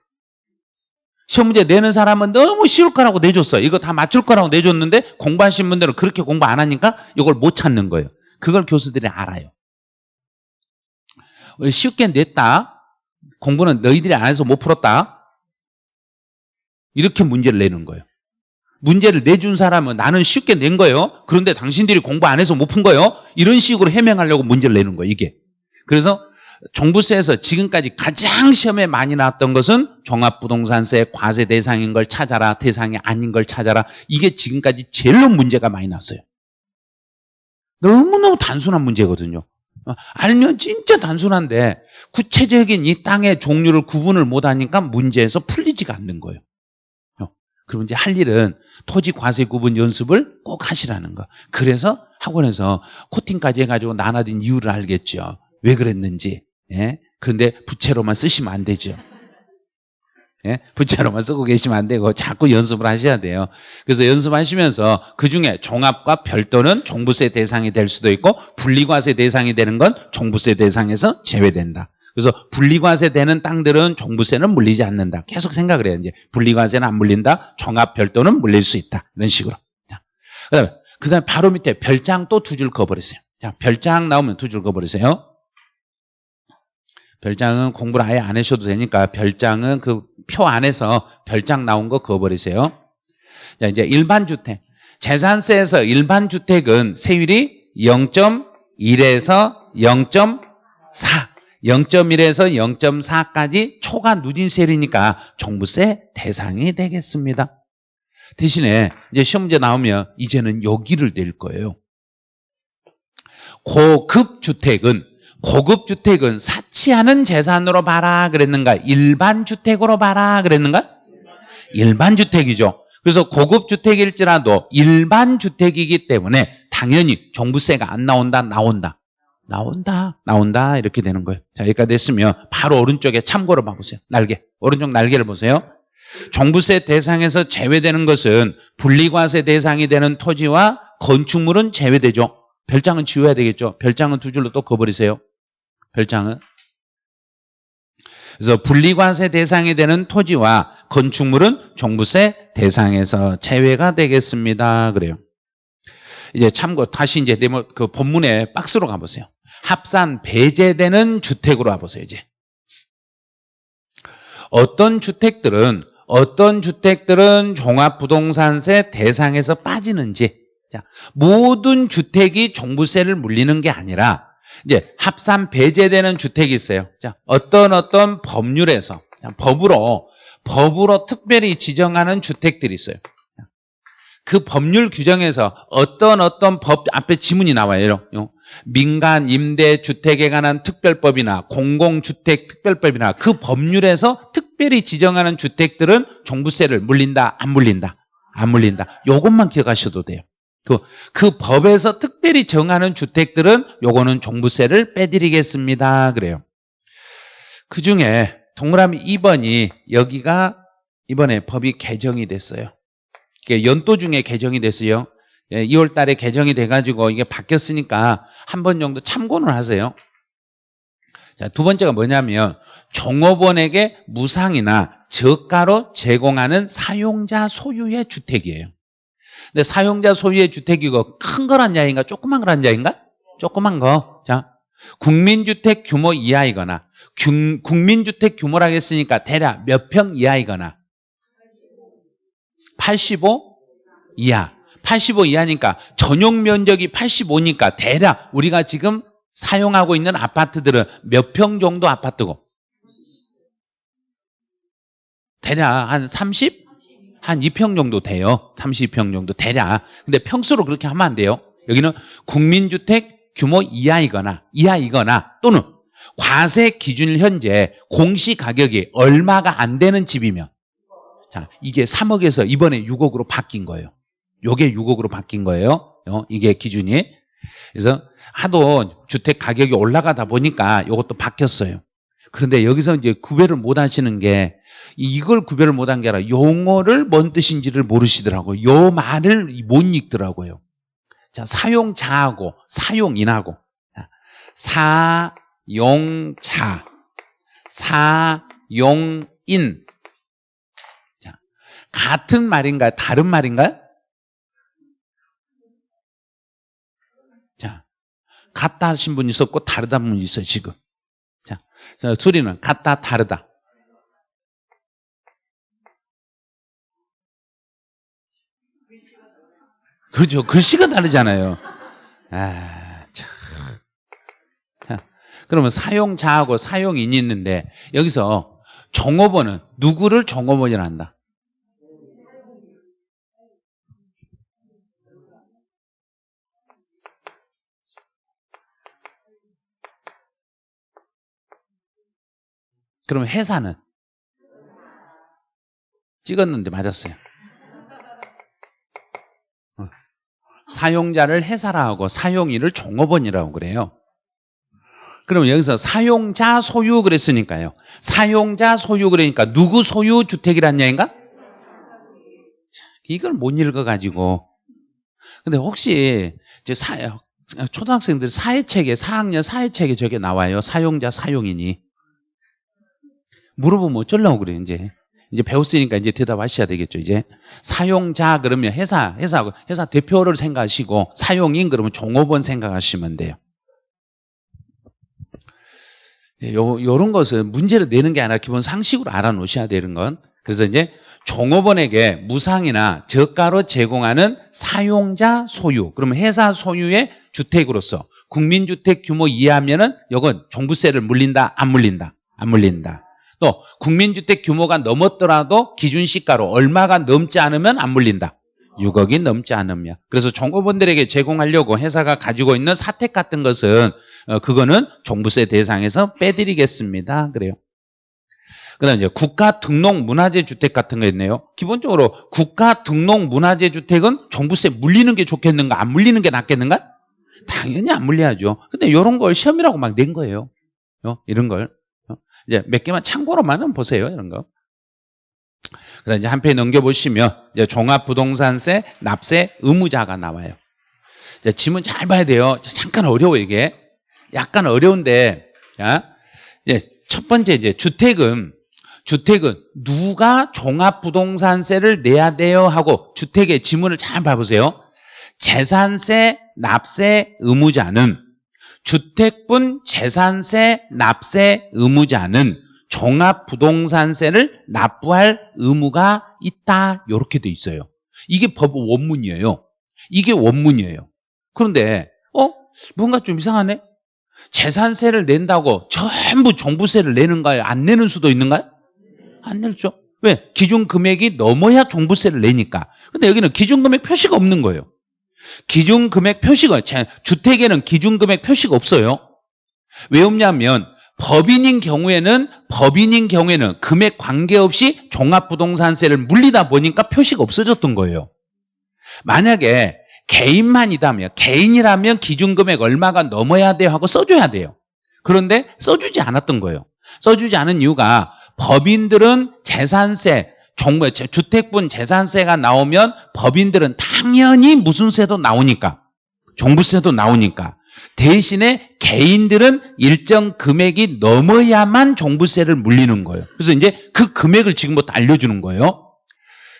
시험 문제 내는 사람은 너무 쉬울 거라고 내줬어. 이거 다 맞출 거라고 내줬는데 공부하신 분들은 그렇게 공부 안 하니까 이걸 못 찾는 거예요. 그걸 교수들이 알아요. 쉽게 냈다. 공부는 너희들이 안 해서 못 풀었다. 이렇게 문제를 내는 거예요. 문제를 내준 사람은 나는 쉽게 낸 거예요. 그런데 당신들이 공부 안 해서 못 푼 거예요. 이런 식으로 해명하려고 문제를 내는 거예요. 이게. 그래서 종부세에서 지금까지 가장 시험에 많이 나왔던 것은 종합부동산세 과세 대상인 걸 찾아라 대상이 아닌 걸 찾아라 이게 지금까지 제일로 문제가 많이 났어요. 너무너무 단순한 문제거든요. 어, 알면 진짜 단순한데 구체적인 이 땅의 종류를 구분을 못하니까 문제에서 풀리지가 않는 거예요. 어, 그럼 이제 할 일은 토지 과세 구분 연습을 꼭 하시라는 거. 그래서 학원에서 코팅까지 해가지고 나눠진 이유를 알겠죠. 왜 그랬는지. 예? 그런데 부채로만 쓰시면 안 되죠. 예? 부채로만 쓰고 계시면 안 되고 자꾸 연습을 하셔야 돼요. 그래서 연습하시면서 그중에 종합과 별도는 종부세 대상이 될 수도 있고 분리과세 대상이 되는 건 종부세 대상에서 제외된다. 그래서 분리과세 되는 땅들은 종부세는 물리지 않는다. 계속 생각을 해요. 이제 분리과세는 안 물린다. 종합 별도는 물릴 수 있다. 이런 식으로. 자, 그다음에 그다음에 바로 밑에 별장 또 두 줄 그어버리세요. 자, 별장 나오면 두 줄 그어버리세요. 별장은 공부를 아예 안 하셔도 되니까 별장은 그 표 안에서 별장 나온 거 그어버리세요. 자, 이제 일반 주택. 재산세에서 일반 주택은 세율이 0.1에서 0.4. 0.1에서 0.4까지 초과 누진세율이니까 종부세 대상이 되겠습니다. 대신에 이제 시험 문제 나오면 이제는 여기를 낼 거예요. 고급 주택은 고급 주택은 사치하는 재산으로 봐라 그랬는가? 일반 주택으로 봐라 그랬는가? 일반 주택이죠. 그래서 고급 주택일지라도 일반 주택이기 때문에 당연히 종부세가 안 나온다, 나온다. 나온다, 나온다 이렇게 되는 거예요. 자, 여기까지 됐으면 바로 오른쪽에 참고로 봐보세요. 날개. 오른쪽 날개를 보세요. 종부세 대상에서 제외되는 것은 분리과세 대상이 되는 토지와 건축물은 제외되죠. 별장은 지워야 되겠죠. 별장은 두 줄로 또 그어버리세요. 별장은. 그래서 분리과세 대상이 되는 토지와 건축물은 종부세 대상에서 제외가 되겠습니다. 그래요. 이제 참고 다시 이제 네모 그 본문의 박스로 가보세요. 합산 배제되는 주택으로 가보세요. 이제 어떤 주택들은 어떤 주택들은 종합부동산세 대상에서 빠지는지 자 모든 주택이 종부세를 물리는 게 아니라 이제 합산 배제되는 주택이 있어요. 자, 어떤 어떤 법률에서 자, 법으로 법으로 특별히 지정하는 주택들이 있어요. 그 법률 규정에서 어떤 어떤 법 앞에 지문이 나와요. 민간 임대 주택에 관한 특별법이나 공공주택 특별법이나 그 법률에서 특별히 지정하는 주택들은 종부세를 물린다, 안 물린다, 안 물린다. 이것만 기억하셔도 돼요. 그, 그 법에서 특별히 정하는 주택들은 요거는 종부세를 빼드리겠습니다. 그래요. 그 중에 동그라미 2번이 여기가 이번에 법이 개정이 됐어요. 연도 중에 개정이 됐어요. 2월 예, 달에 개정이 돼가지고 이게 바뀌었으니까 한 번 정도 참고는 하세요. 자, 두 번째가 뭐냐면 종업원에게 무상이나 저가로 제공하는 사용자 소유의 주택이에요. 근데 사용자 소유의 주택이고 큰 거란 야인가 조그만 거란 야인가? 조그만 거. 자, 국민주택 규모 이하이거나 국민주택 규모라고 했으니까 대략 몇 평 이하이거나 85 이하. 85 이하니까 전용 면적이 85니까 대략 우리가 지금 사용하고 있는 아파트들은 몇 평 정도 아파트고 대략 한 30? 한 2평 정도 돼요. 32평 정도 대략. 근데 평수로 그렇게 하면 안 돼요. 여기는 국민주택 규모 이하이거나 이하이거나 또는 과세 기준 현재 공시 가격이 얼마가 안 되는 집이면 자 이게 3억에서 이번에 6억으로 바뀐 거예요. 요게 6억으로 바뀐 거예요. 어, 이게 기준이. 그래서 하도 주택 가격이 올라가다 보니까 이것도 바뀌었어요. 그런데 여기서 이제 구별을 못 하시는 게 이걸 구별을 못 한 게 아니라 용어를 뭔 뜻인지를 모르시더라고요. 요 말을 못 읽더라고요. 자, 사용자하고 사용인하고 사용자, 사용인. 자, 같은 말인가요? 다른 말인가요? 자, 같다 하신 분 있었고 다르다 분 있어요, 지금. 수리는 같다, 다르다. 그렇죠. 글씨가 다르잖아요. 아, 그러면 사용자하고 사용인이 있는데 여기서 종업원은 누구를 종업원이라 한다? 그러면 회사는 찍었는데 맞았어요. 어. 사용자를 회사라 하고 사용인을 종업원이라고 그래요. 그러면 여기서 사용자 소유 그랬으니까요. 사용자 소유 그러니까 누구 소유 주택이란 얘기인가? 이걸 못 읽어가지고. 근데 혹시 이제 사, 초등학생들 사회책에 4학년 사회책에 저게 나와요. 사용자 사용인이. 물어보면 어쩌려고 그래요, 이제. 이제 배웠으니까 이제 대답하셔야 되겠죠, 이제. 사용자 그러면 회사, 회사, 회사 대표를 생각하시고 사용인 그러면 종업원 생각하시면 돼요. 예, 요, 요런 것은 문제를 내는 게 아니라 기본 상식으로 알아놓으셔야 되는 건. 그래서 이제 종업원에게 무상이나 저가로 제공하는 사용자 소유, 그러면 회사 소유의 주택으로서 국민주택 규모 이하면은 이건 종부세를 물린다, 안 물린다, 안 물린다. 또 국민주택 규모가 넘었더라도 기준시가로 얼마가 넘지 않으면 안 물린다. 6억이 넘지 않으면. 그래서 종업원들에게 제공하려고 회사가 가지고 있는 사택 같은 것은 어, 그거는 종부세 대상에서 빼드리겠습니다. 그래요. 그다음 이제 국가 등록 문화재 주택 같은 거 있네요. 기본적으로 국가 등록 문화재 주택은 종부세 물리는 게 좋겠는가, 안 물리는 게 낫겠는가? 당연히 안 물려야죠. 근데 이런 걸 시험이라고 막 낸 거예요. 어? 이런 걸 어? 이제 몇 개만 참고로만 보세요. 이런 거. 그다음 이제 한 페이지 넘겨보시면 이제 종합부동산세 납세 의무자가 나와요. 이제 지문 잘 봐야 돼요. 잠깐 어려워 이게. 약간 어려운데 자, 이제 첫 번째 이제 주택은 주택은 누가 종합부동산세를 내야 돼요 하고 주택의 지문을 잘 봐보세요. 재산세 납세 의무자는 주택분 재산세 납세 의무자는 종합부동산세를 납부할 의무가 있다 이렇게 돼 있어요. 이게 법 원문이에요. 이게 원문이에요. 그런데 어 뭔가 좀 이상하네. 재산세를 낸다고 전부 종부세를 내는가요? 안 내는 수도 있는가요? 안 내죠. 왜? 기준 금액이 넘어야 종부세를 내니까. 근데 여기는 기준 금액 표시가 없는 거예요. 기준 금액 표시가 주택에는 기준 금액 표시가 없어요. 왜 없냐면 법인인 경우에는 법인인 경우에는 금액 관계없이 종합부동산세를 물리다 보니까 표시가 없어졌던 거예요. 만약에 개인만이다면 개인이라면 기준금액 얼마가 넘어야 돼요 하고 써줘야 돼요. 그런데 써주지 않았던 거예요. 써주지 않은 이유가 법인들은 재산세, 정부 주택분 재산세가 나오면 법인들은 당연히 무슨 세도 나오니까 종부세도 나오니까 대신에 개인들은 일정 금액이 넘어야만 종부세를 물리는 거예요. 그래서 이제 그 금액을 지금부터 알려주는 거예요.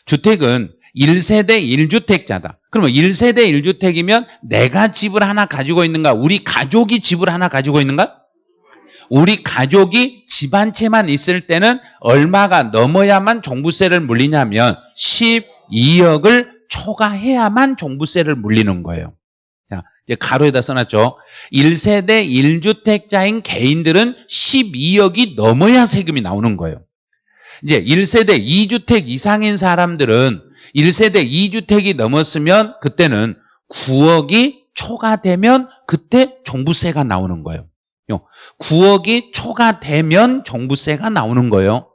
주택은 1세대 1주택자다. 그러면 1세대 1주택이면 내가 집을 하나 가지고 있는가? 우리 가족이 집을 하나 가지고 있는가? 우리 가족이 집 한 채만 있을 때는 얼마가 넘어야만 종부세를 물리냐면 12억을 초과해야만 종부세를 물리는 거예요. 자, 이제 가로에다 써놨죠. 1세대 1주택자인 개인들은 12억이 넘어야 세금이 나오는 거예요. 이제 1세대 2주택 이상인 사람들은 1세대 2주택이 넘었으면 그때는 9억이 초과되면 그때 종부세가 나오는 거예요. 9억이 초과되면 종부세가 나오는 거예요.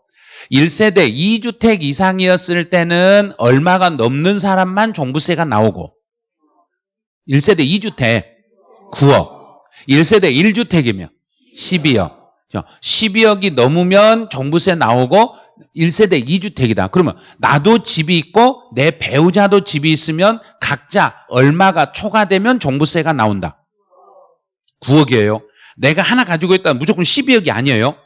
1세대 2주택 이상이었을 때는 얼마가 넘는 사람만 종부세가 나오고 1세대 2주택 9억 1세대 1주택이면 12억 12억이 넘으면 종부세 나오고 1세대 2주택이다. 그러면 나도 집이 있고 내 배우자도 집이 있으면 각자 얼마가 초과되면 종부세가 나온다. 9억이에요. 내가 하나 가지고 있다 무조건 12억이 아니에요.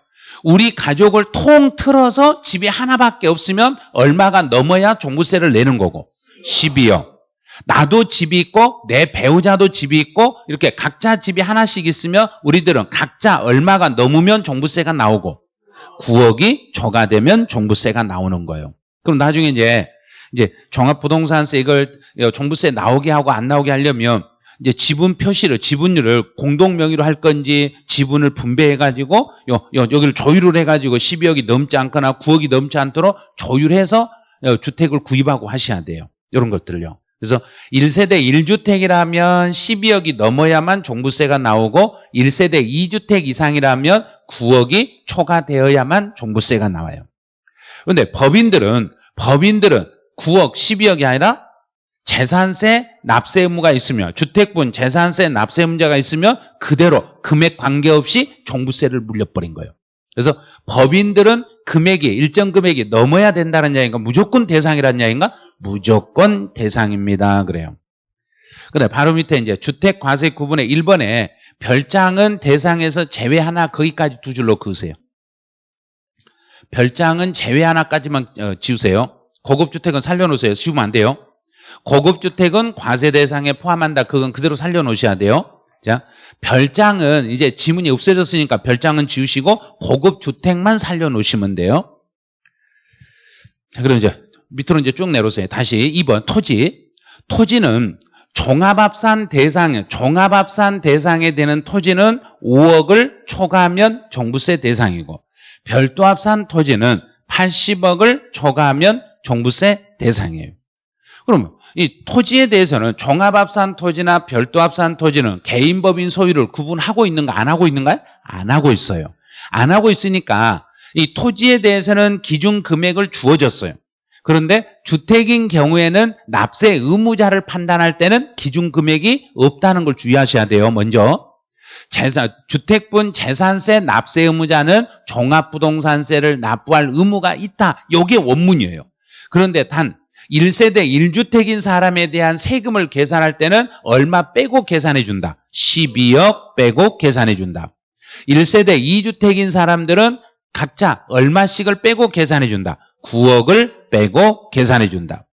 우리 가족을 통틀어서 집이 하나밖에 없으면 얼마가 넘어야 종부세를 내는 거고 12억. 나도 집이 있고 내 배우자도 집이 있고 이렇게 각자 집이 하나씩 있으면 우리들은 각자 얼마가 넘으면 종부세가 나오고 9억이 초과되면 종부세가 나오는 거예요. 그럼 나중에 이제 이제 종합부동산세 이걸 종부세 나오게 하고 안 나오게 하려면 이제 지분 표시를 지분율을 공동 명의로 할 건지 지분을 분배해 가지고 여기를 조율을 해 가지고 12억이 넘지 않거나 9억이 넘지 않도록 조율해서 주택을 구입하고 하셔야 돼요. 이런 것들을요. 그래서 1세대 1주택이라면 12억이 넘어야만 종부세가 나오고 1세대 2주택 이상이라면 9억이 초과되어야만 종부세가 나와요. 그런데 법인들은 법인들은 9억, 12억이 아니라 재산세 납세 의무가 있으면 주택분 재산세 납세 문제가 있으면 그대로 금액 관계없이 종부세를 물려버린 거예요. 그래서 법인들은 금액이 일정 금액이 넘어야 된다는 이야기인가 무조건 대상이라는 이야기인가 무조건 대상입니다. 그래요. 근데 바로 밑에 이제 주택 과세 구분의 1번에 별장은 대상에서 제외 하나 거기까지 두 줄로 그으세요. 별장은 제외 하나까지만 어, 지우세요. 고급 주택은 살려놓으세요. 지우면 안 돼요. 고급 주택은 과세 대상에 포함한다. 그건 그대로 살려놓으셔야 돼요. 자, 별장은 이제 지문이 없어졌으니까 별장은 지우시고 고급 주택만 살려놓으시면 돼요. 자, 그럼 이제 밑으로 이제 쭉 내려오세요. 다시 2번 토지. 토지는 종합합산 대상, 종합합산 대상에 되는 토지는 5억을 초과하면 종부세 대상이고 별도 합산 토지는 80억을 초과하면 종부세 대상이에요. 그러면 이 토지에 대해서는 종합합산 토지나 별도합산 토지는 개인법인 소유를 구분하고 있는가 안 하고 있는가요? 안 하고 있어요. 안 하고 있으니까 이 토지에 대해서는 기준 금액을 주어졌어요. 그런데 주택인 경우에는 납세 의무자를 판단할 때는 기준 금액이 없다는 걸 주의하셔야 돼요. 먼저 재산, 주택분 재산세 납세 의무자는 종합부동산세를 납부할 의무가 있다. 이게 원문이에요. 그런데 단 1세대 1주택인 사람에 대한 세금을 계산할 때는 얼마 빼고 계산해 준다. 12억 빼고 계산해 준다. 1세대 2주택인 사람들은 각자 얼마씩을 빼고 계산해 준다. 9억을 빼고 계산해 준다.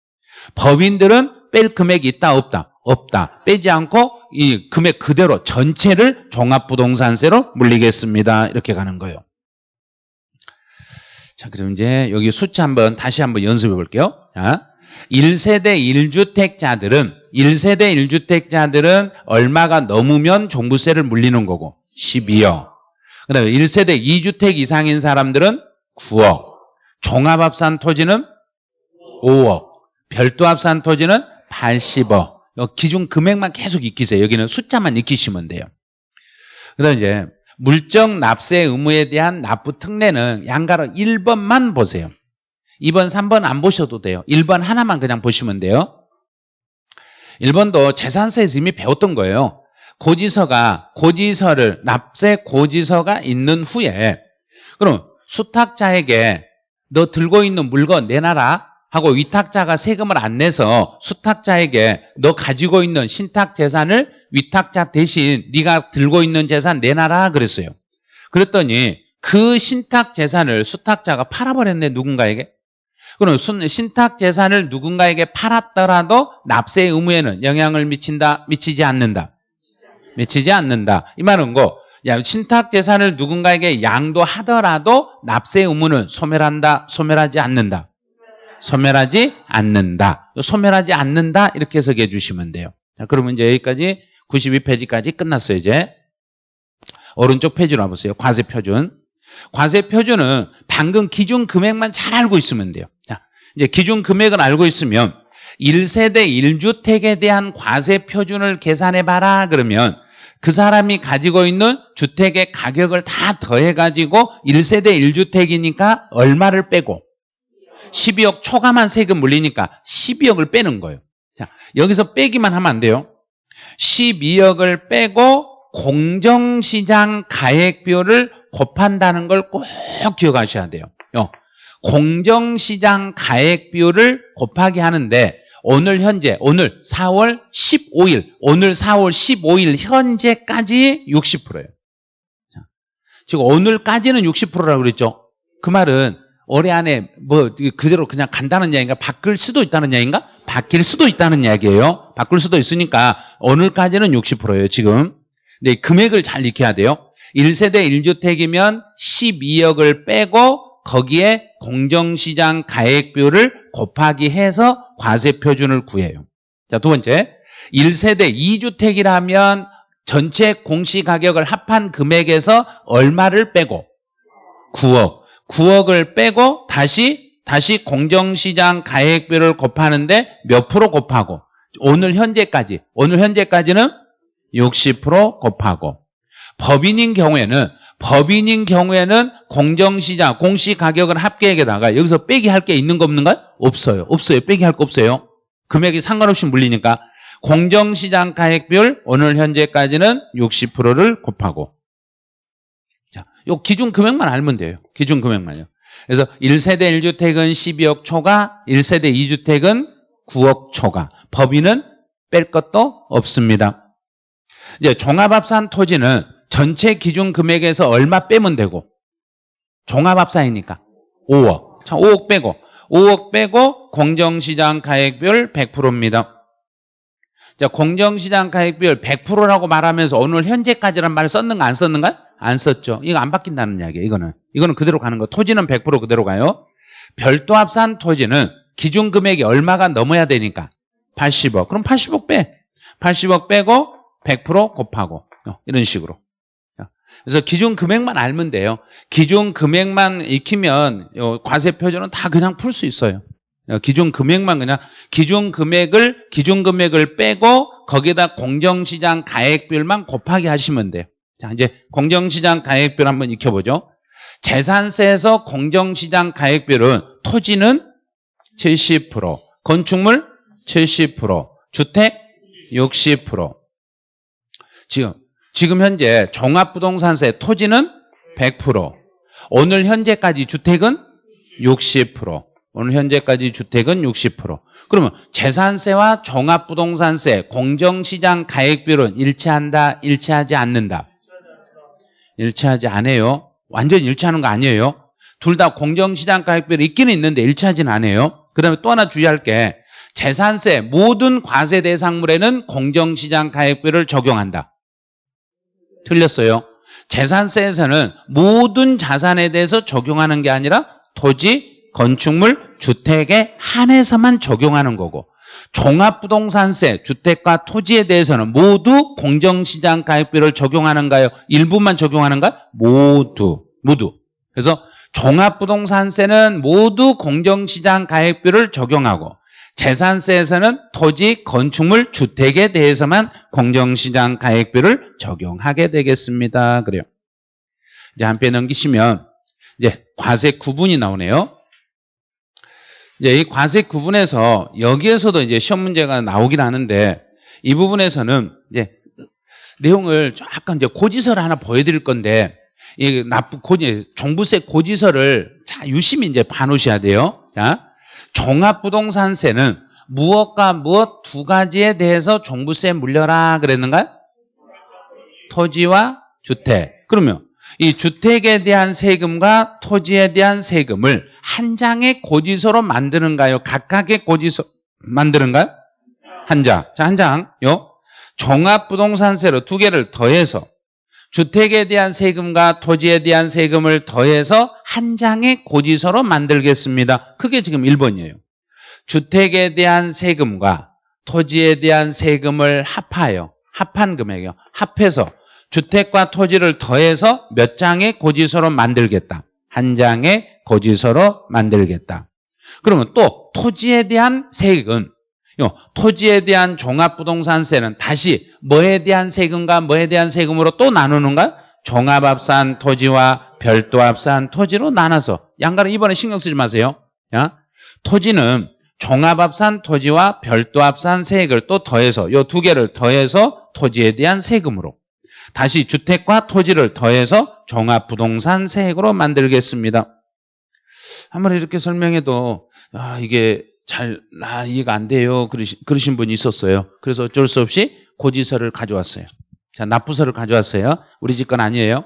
법인들은 뺄 금액이 있다 없다? 없다. 빼지 않고 이 금액 그대로 전체를 종합부동산세로 물리겠습니다. 이렇게 가는 거예요. 자, 그럼 이제 여기 숫자 한번 다시 한번 연습해 볼게요. 자, 1세대 1주택자들은 1세대 1주택자들은 얼마가 넘으면 종부세를 물리는 거고 12억. 그다음에 1세대 2주택 이상인 사람들은 9억. 종합합산 토지는 5억. 별도 합산 토지는 80억. 기준 금액만 계속 익히세요. 여기는 숫자만 익히시면 돼요. 그다음 이제 물적 납세 의무에 대한 납부 특례는 양가로 1번만 보세요. 2번, 3번 안 보셔도 돼요. 1번 하나만 그냥 보시면 돼요. 1번도 재산세에서 이미 배웠던 거예요. 고지서가 고지서를 납세 고지서가 있는 후에 그럼 수탁자에게 너 들고 있는 물건 내놔라 하고 위탁자가 세금을 안 내서 수탁자에게 너 가지고 있는 신탁 재산을 위탁자 대신 네가 들고 있는 재산 내놔라 그랬어요. 그랬더니 그 신탁 재산을 수탁자가 팔아버렸네 누군가에게. 그럼 신탁 재산을 누군가에게 팔았더라도 납세 의무에는 영향을 미친다, 미치지 않는다. 미치지 않는다. 이 말은 거, 야, 신탁 재산을 누군가에게 양도하더라도 납세 의무는 소멸한다, 소멸하지 않는다. 소멸하지 않는다. 소멸하지 않는다. 이렇게 해석해 주시면 돼요. 자, 그러면 이제 여기까지 92페이지까지 끝났어요, 이제. 오른쪽 페이지로 와보세요. 과세 표준. 과세 표준은 방금 기준 금액만 잘 알고 있으면 돼요. 자, 이제 기준 금액을 알고 있으면 1세대 1주택에 대한 과세 표준을 계산해 봐라 그러면 그 사람이 가지고 있는 주택의 가격을 다 더해 가지고 1세대 1주택이니까 얼마를 빼고 12억 초과만 세금 물리니까 12억을 빼는 거예요. 자, 여기서 빼기만 하면 안 돼요. 12억을 빼고 공정시장 가액비율을 곱한다는 걸 꼭 기억하셔야 돼요. 어, 공정시장 가액 비율을 곱하기 하는데 오늘 현재 오늘 4월 15일 오늘 4월 15일 현재까지 60%예요. 지금 오늘까지는 60%라고 그랬죠. 그 말은 올해 안에 뭐 그대로 그냥 간다는 이야기인가? 바뀔 수도 있다는 이야기인가? 바뀔 수도 있다는 이야기예요. 바꿀 수도 있으니까 오늘까지는 60%예요, 지금. 근데 금액을 잘 익혀야 돼요. 1세대 1주택이면 12억을 빼고 거기에 공정시장 가액비율을 곱하기 해서 과세 표준을 구해요. 자, 두 번째. 1세대 2주택이라면 전체 공시가격을 합한 금액에서 얼마를 빼고 9억. 9억을 빼고 다시 다시 공정시장 가액비율을 곱하는데 몇 프로 곱하고 오늘 현재까지 오늘 현재까지는 60% 곱하고 법인인 경우에는 법인인 경우에는 공정시장 공시가격을 합계액에다가 여기서 빼기 할 게 있는 거 없는가? 없어요. 없어요. 빼기 할 거 없어요. 금액이 상관없이 물리니까 공정시장 가액비율 오늘 현재까지는 60%를 곱하고 자, 요 기준 금액만 알면 돼요. 기준 금액만요. 그래서 1세대 1주택은 12억 초과, 1세대 2주택은 9억 초과. 법인은 뺄 것도 없습니다. 이제 종합합산 토지는 전체 기준 금액에서 얼마 빼면 되고 종합합산이니까 5억. 자, 5억 빼고 5억 빼고 공정시장 가액비율 100%입니다. 자, 공정시장 가액비율 100%라고 말하면서 오늘 현재까지란 말을 썼는가 안 썼는가? 안 썼죠. 이거 안 바뀐다는 이야기예요. 이거는. 이거는 그대로 가는 거. 토지는 100% 그대로 가요. 별도 합산 토지는 기준 금액이 얼마가 넘어야 되니까 80억. 그럼 80억 빼. 80억 빼고 100% 곱하고 어, 이런 식으로. 그래서 기준 금액만 알면 돼요. 기준 금액만 익히면 과세 표준은 다 그냥 풀 수 있어요. 어, 기준 금액만 그냥 기준 금액을 기준 금액을 빼고 거기다 공정시장 가액비율만 곱하기 하시면 돼요. 자 이제 공정시장 가액비율 한번 익혀보죠. 재산세에서 공정시장 가액비율은 토지는 70%, 건축물 70%, 주택 60%. 지금 지금 현재 종합부동산세 토지는 100%, 오늘 현재까지 주택은 60%. 오늘 현재까지 주택은 60%. 그러면 재산세와 종합부동산세, 공정시장 가액비율은 일치한다, 일치하지 않는다? 일치하지 않아요. 완전히 일치하는 거 아니에요. 둘 다 공정시장 가액비율이 있기는 있는데 일치하지는 않아요. 그 다음에 또 하나 주의할 게 재산세 모든 과세 대상물에는 공정시장 가액비율을 적용한다. 틀렸어요. 재산세에서는 모든 자산에 대해서 적용하는 게 아니라 토지, 건축물, 주택에 한해서만 적용하는 거고 종합부동산세, 주택과 토지에 대해서는 모두 공정시장 가액비를 적용하는가요? 일부만 적용하는가? 모두, 모두. 그래서 종합부동산세는 모두 공정시장 가액비를 적용하고 재산세에서는 토지, 건축물, 주택에 대해서만 공정시장 가액비를 적용하게 되겠습니다. 그래요. 이제 한편 넘기시면 이제 과세 구분이 나오네요. 이제 이 과세 구분에서 여기에서도 이제 시험 문제가 나오긴 하는데 이 부분에서는 이제 내용을 약간 이제 고지서를 하나 보여드릴 건데 이 납부 고지 종부세 고지서를 자 유심히 이제 봐놓으셔야 돼요. 자 종합부동산세는 무엇과 무엇 두 가지에 대해서 종부세 물려라 그랬는가? 토지와 주택. 그러면 이 주택에 대한 세금과 토지에 대한 세금을 한 장의 고지서로 만드는가요? 각각의 고지서 만드는가요? 한 장. 자, 한 장. 요. 종합부동산세로 두 개를 더해서 주택에 대한 세금과 토지에 대한 세금을 더해서 한 장의 고지서로 만들겠습니다. 그게 지금 1번이에요. 주택에 대한 세금과 토지에 대한 세금을 합하여 합한 금액이요. 합해서 주택과 토지를 더해서 몇 장의 고지서로 만들겠다. 한 장의 고지서로 만들겠다. 그러면 또 토지에 대한 세금, 토지에 대한 종합부동산세는 다시 뭐에 대한 세금과 뭐에 대한 세금으로 또 나누는가? 종합합산 토지와 별도합산 토지로 나눠서 양가는 이번에 신경 쓰지 마세요. 토지는 종합합산 토지와 별도합산 세액을 또 더해서 이 두 개를 더해서 토지에 대한 세금으로 다시 주택과 토지를 더해서 종합부동산 세액으로 만들겠습니다. 한번 이렇게 설명해도 아, 이게 잘 아, 이해가 안 돼요. 그러신, 그러신 분이 있었어요. 그래서 어쩔 수 없이 고지서를 가져왔어요. 자, 납부서를 가져왔어요. 우리 집 건 아니에요.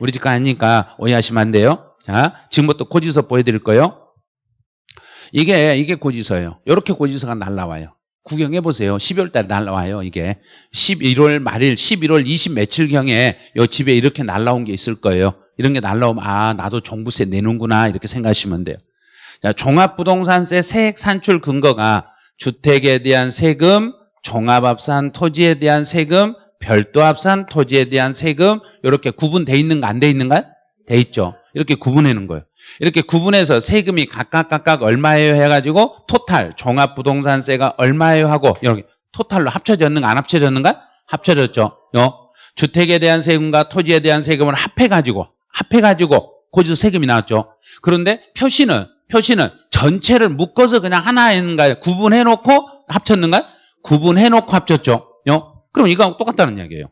우리 집거 아니니까 오해하시면 안 돼요. 자, 지금부터 고지서 보여드릴 거예요. 이게, 이게 고지서예요. 이렇게 고지서가 날라와요. 구경해 보세요. 12월 달에 날라와요, 이게. 11월 말일, 11월 20 며칠경에 요 집에 이렇게 날라온 게 있을 거예요. 이런 게 날라오면, 아, 나도 종부세 내는구나, 이렇게 생각하시면 돼요. 자, 종합부동산세 세액 산출 근거가 주택에 대한 세금, 종합합산 토지에 대한 세금, 별도 합산 토지에 대한 세금 이렇게 구분돼 있는가 안 돼 있는가? 돼 있죠. 이렇게 구분하는 거예요. 이렇게 구분해서 세금이 각각 각각 얼마예요 해가지고 토탈 종합부동산세가 얼마예요 하고 이렇게 토탈로 합쳐졌는가 안 합쳐졌는가? 합쳐졌죠. 요 주택에 대한 세금과 토지에 대한 세금을 합해가지고 합해가지고 거기서 세금이 나왔죠. 그런데 표시는 표시는 전체를 묶어서 그냥 하나인가 구분해놓고 합쳤는가? 구분해놓고 합쳤죠. 요 그럼 이거하고 똑같다는 이야기예요.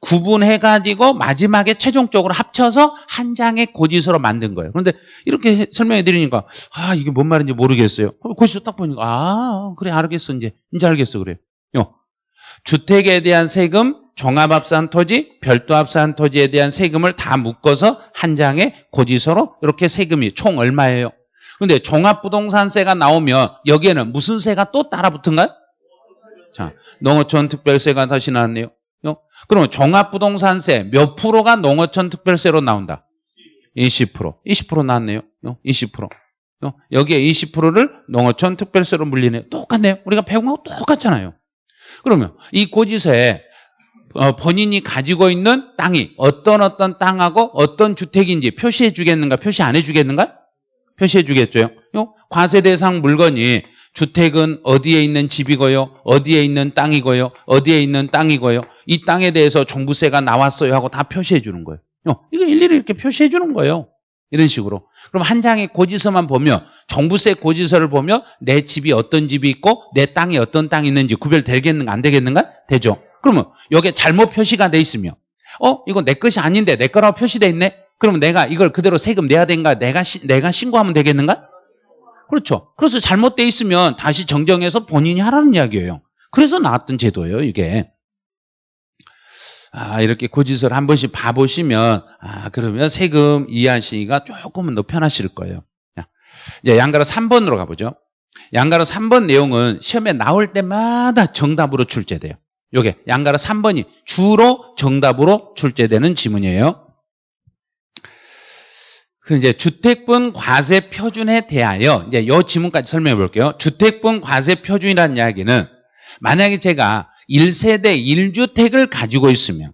구분해가지고 마지막에 최종적으로 합쳐서 한 장의 고지서로 만든 거예요. 그런데 이렇게 설명해 드리니까 아 이게 뭔 말인지 모르겠어요. 고지서 딱 보니까 아 그래 알겠어 이제 이제 알겠어 그래요. 요. 주택에 대한 세금, 종합합산 토지, 별도합산 토지에 대한 세금을 다 묶어서 한 장의 고지서로 이렇게 세금이 총 얼마예요? 근데 종합부동산세가 나오면 여기에는 무슨 세가 또 따라 붙은가요? 자, 농어촌 특별세가 다시 나왔네요. 요? 그러면 종합부동산세 몇 프로가 농어촌 특별세로 나온다? 20%. 20% 나왔네요. 요? 20%. 요? 여기에 20%를 농어촌 특별세로 물리네요. 똑같네요. 우리가 배운 거하고 똑같잖아요. 그러면 이 고지서에 어, 본인이 가지고 있는 땅이 어떤 어떤 땅하고 어떤 주택인지 표시해 주겠는가 표시 안 해 주겠는가 표시해 주겠죠? 요? 과세 대상 물건이 주택은 어디에 있는 집이고요? 어디에 있는 땅이고요? 어디에 있는 땅이고요? 이 땅에 대해서 종부세가 나왔어요 하고 다 표시해 주는 거예요. 요, 이거 일일이 이렇게 표시해 주는 거예요. 이런 식으로. 그럼 한 장의 고지서만 보면 종부세 고지서를 보면 내 집이 어떤 집이 있고 내 땅이 어떤 땅이 있는지 구별되겠는가 안 되겠는가? 되죠. 그러면 여기에 잘못 표시가 돼 있으면 어? 이거 내 것이 아닌데 내 거라고 표시돼 있네 그러면 내가 이걸 그대로 세금 내야 되는가 내가 시, 내가 신고하면 되겠는가 그렇죠 그래서 잘못돼 있으면 다시 정정해서 본인이 하라는 이야기예요 그래서 나왔던 제도예요 이게 아, 이렇게 고지서를 한 번씩 봐보시면, 아, 그러면 세금 이해하시기가 조금은 더 편하실 거예요. 자, 이제 양가로 3번으로 가보죠. 양가로 3번 내용은 시험에 나올 때마다 정답으로 출제돼요. 요게 양가로 3번이 주로 정답으로 출제되는 지문이에요. 그 이제 주택분 과세 표준에 대하여 이제 요 지문까지 설명해 볼게요. 주택분 과세 표준이라는 이야기는 만약에 제가 1세대 1주택을 가지고 있으면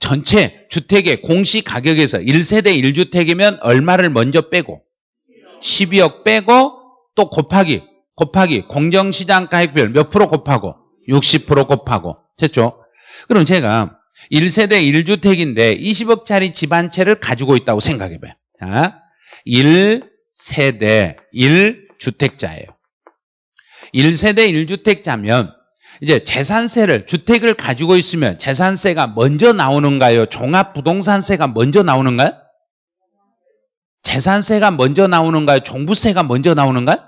전체 주택의 공시 가격에서 1세대 1주택이면 얼마를 먼저 빼고 12억 빼고 또 곱하기 곱하기 공정시장 가액별 몇 프로 곱하고 60% 곱하고 됐죠? 그럼 제가 1세대 1주택인데 20억짜리 집 한 채를 가지고 있다고 생각해 봐요. 자, 1세대 1주택자예요. 1세대 1주택자면 이제 재산세를 주택을 가지고 있으면 재산세가 먼저 나오는가요? 종합부동산세가 먼저 나오는가요? 재산세가 먼저 나오는가요? 종부세가 먼저 나오는가요?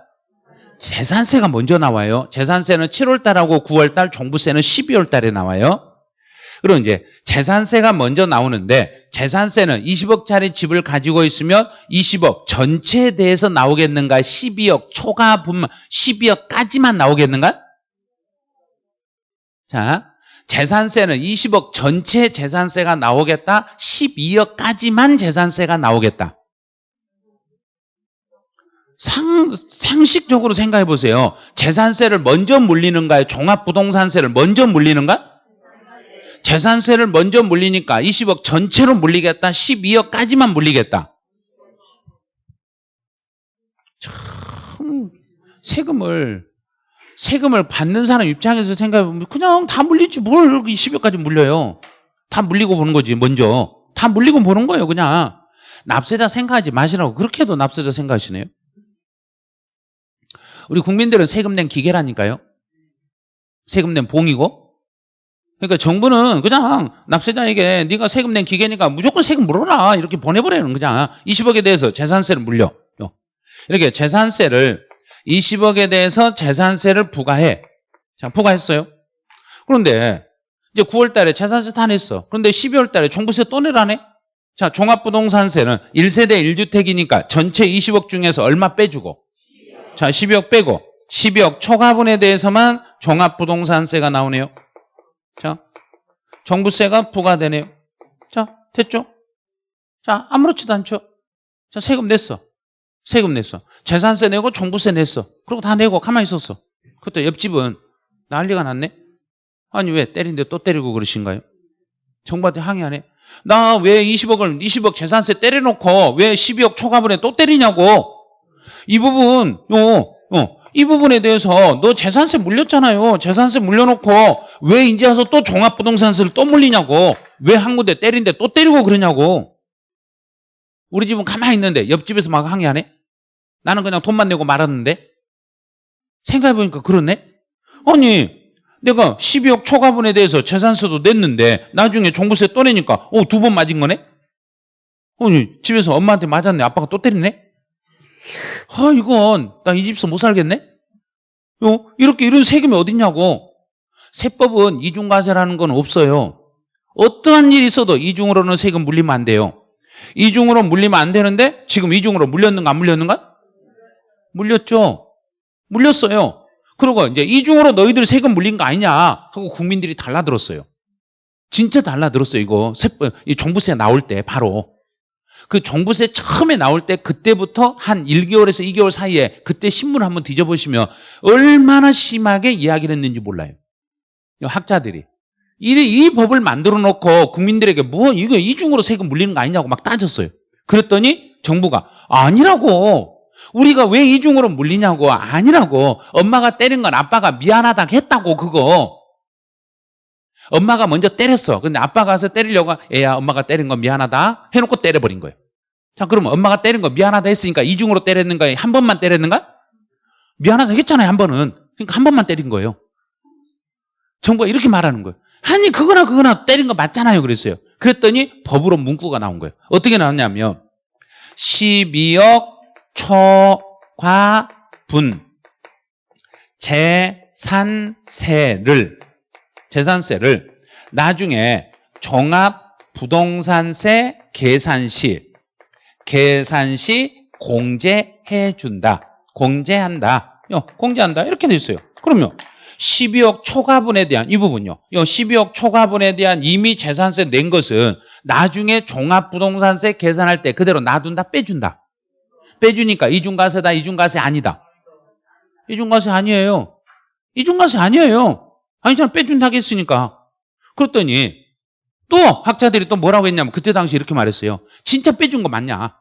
재산세가 먼저 나와요. 재산세는 7월 달하고 9월 달, 종부세는 12월 달에 나와요. 그럼 이제 재산세가 먼저 나오는데 재산세는 20억짜리 집을 가지고 있으면 20억 전체에 대해서 나오겠는가? 12억 초과 분만 12억까지만 나오겠는가? 자, 재산세는 20억 전체 재산세가 나오겠다. 12억까지만 재산세가 나오겠다. 상, 상식적으로 생각해 보세요. 재산세를 먼저 물리는가요? 종합부동산세를 먼저 물리는가? 재산세를 먼저 물리니까 20억 전체로 물리겠다. 12억까지만 물리겠다. 참 세금을 세금을 받는 사람 입장에서 생각해보면 그냥 다 물리지 뭘 20억까지 물려요. 다 물리고 보는 거지 먼저. 다 물리고 보는 거예요 그냥. 납세자 생각하지 마시라고 그렇게 해도 납세자 생각하시네요. 우리 국민들은 세금 낸 기계라니까요. 세금 낸 봉이고. 그러니까 정부는 그냥 납세자에게 네가 세금 낸 기계니까 무조건 세금 물어라 이렇게 보내버리는 그냥 20억에 대해서 재산세를 물려. 이렇게 재산세를 20억에 대해서 재산세를 부과해. 자, 부과했어요. 그런데 이제 9월 달에 재산세 다 냈어. 그런데 12월 달에 종부세 또 내라네? 자, 종합부동산세는 1세대 1주택이니까 전체 20억 중에서 얼마 빼주고 자, 12억 빼고 12억 초과분에 대해서만 종합부동산세가 나오네요. 자, 정부세가 부과되네요. 자, 됐죠? 자, 아무렇지도 않죠? 자, 세금 냈어. 세금 냈어. 재산세 내고 종부세 냈어. 그리고 다 내고 가만히 있었어. 그때 옆집은 난리가 났네? 아니, 왜 때리는데 또 때리고 그러신가요? 정부한테 항의하네? 나 왜 20억을, 20억 재산세 때려놓고 왜 12억 초과분에 또 때리냐고. 이 부분, 요, 어, 이 부분에 대해서 너 재산세 물렸잖아요. 재산세 물려놓고 왜 이제 와서 또 종합부동산세를 또 물리냐고. 왜 한 군데 때린데 또 때리고 그러냐고. 우리 집은 가만히 있는데 옆집에서 막 항의하네? 나는 그냥 돈만 내고 말았는데? 생각해보니까 그렇네? 아니, 내가 12억 초과분에 대해서 재산세도 냈는데 나중에 종부세 또 내니까 어, 두 번 맞은 거네? 아니, 집에서 엄마한테 맞았네. 아빠가 또 때리네? 아, 이건 나 이 집에서 못 살겠네? 어? 이렇게 이런 세금이 어딨냐고. 세법은 이중과세라는 건 없어요. 어떠한 일이 있어도 이중으로는 세금 물리면 안 돼요. 이중으로 물리면 안 되는데 지금 이중으로 물렸는가 안 물렸는가? 물렸죠. 물렸어요. 그리고 이제 이중으로 너희들 세금 물린 거 아니냐 하고 국민들이 달라들었어요. 진짜 달라들었어요. 이거 세법, 이 종부세 나올 때 바로 그 종부세 처음에 나올 때 그때부터 한 1개월에서 2개월 사이에 그때 신문 한번 뒤져보시면 얼마나 심하게 이야기를 했는지 몰라요. 학자들이. 이, 이 법을 만들어 놓고 국민들에게 뭐 이거 이중으로 세금 물리는 거 아니냐고 막 따졌어요. 그랬더니 정부가 아니라고. 우리가 왜 이중으로 물리냐고 아니라고. 엄마가 때린 건 아빠가 미안하다 했다고 그거. 엄마가 먼저 때렸어. 근데 아빠가 가서 때리려고 애야 엄마가 때린 건 미안하다 해놓고 때려버린 거예요. 자 그러면 엄마가 때린 거 미안하다 했으니까 이중으로 때렸는가 한 번만 때렸는가? 미안하다 했잖아요 한 번은. 그러니까 한 번만 때린 거예요. 정부가 이렇게 말하는 거예요. 아니 그거나 그거나 때린 거 맞잖아요 그랬어요. 그랬더니 법으로 문구가 나온 거예요. 어떻게 나왔냐면 12억 초과분 재산세를 재산세를 나중에 종합 부동산세 계산 시 계산 시 공제해 준다. 공제한다. 요, 공제한다. 이렇게 돼 있어요. 그러면 12억 초과분에 대한 이 부분요. 요 12억 초과분에 대한 이미 재산세 낸 것은 나중에 종합부동산세 계산할 때 그대로 놔둔다 빼준다. 빼주니까 이중과세다 이중과세 아니다. 이중과세 아니에요. 이중과세 아니에요. 아니잖아 빼준다고 했으니까. 그랬더니 또 학자들이 또 뭐라고 했냐면 그때 당시 이렇게 말했어요. 진짜 빼준 거 맞냐?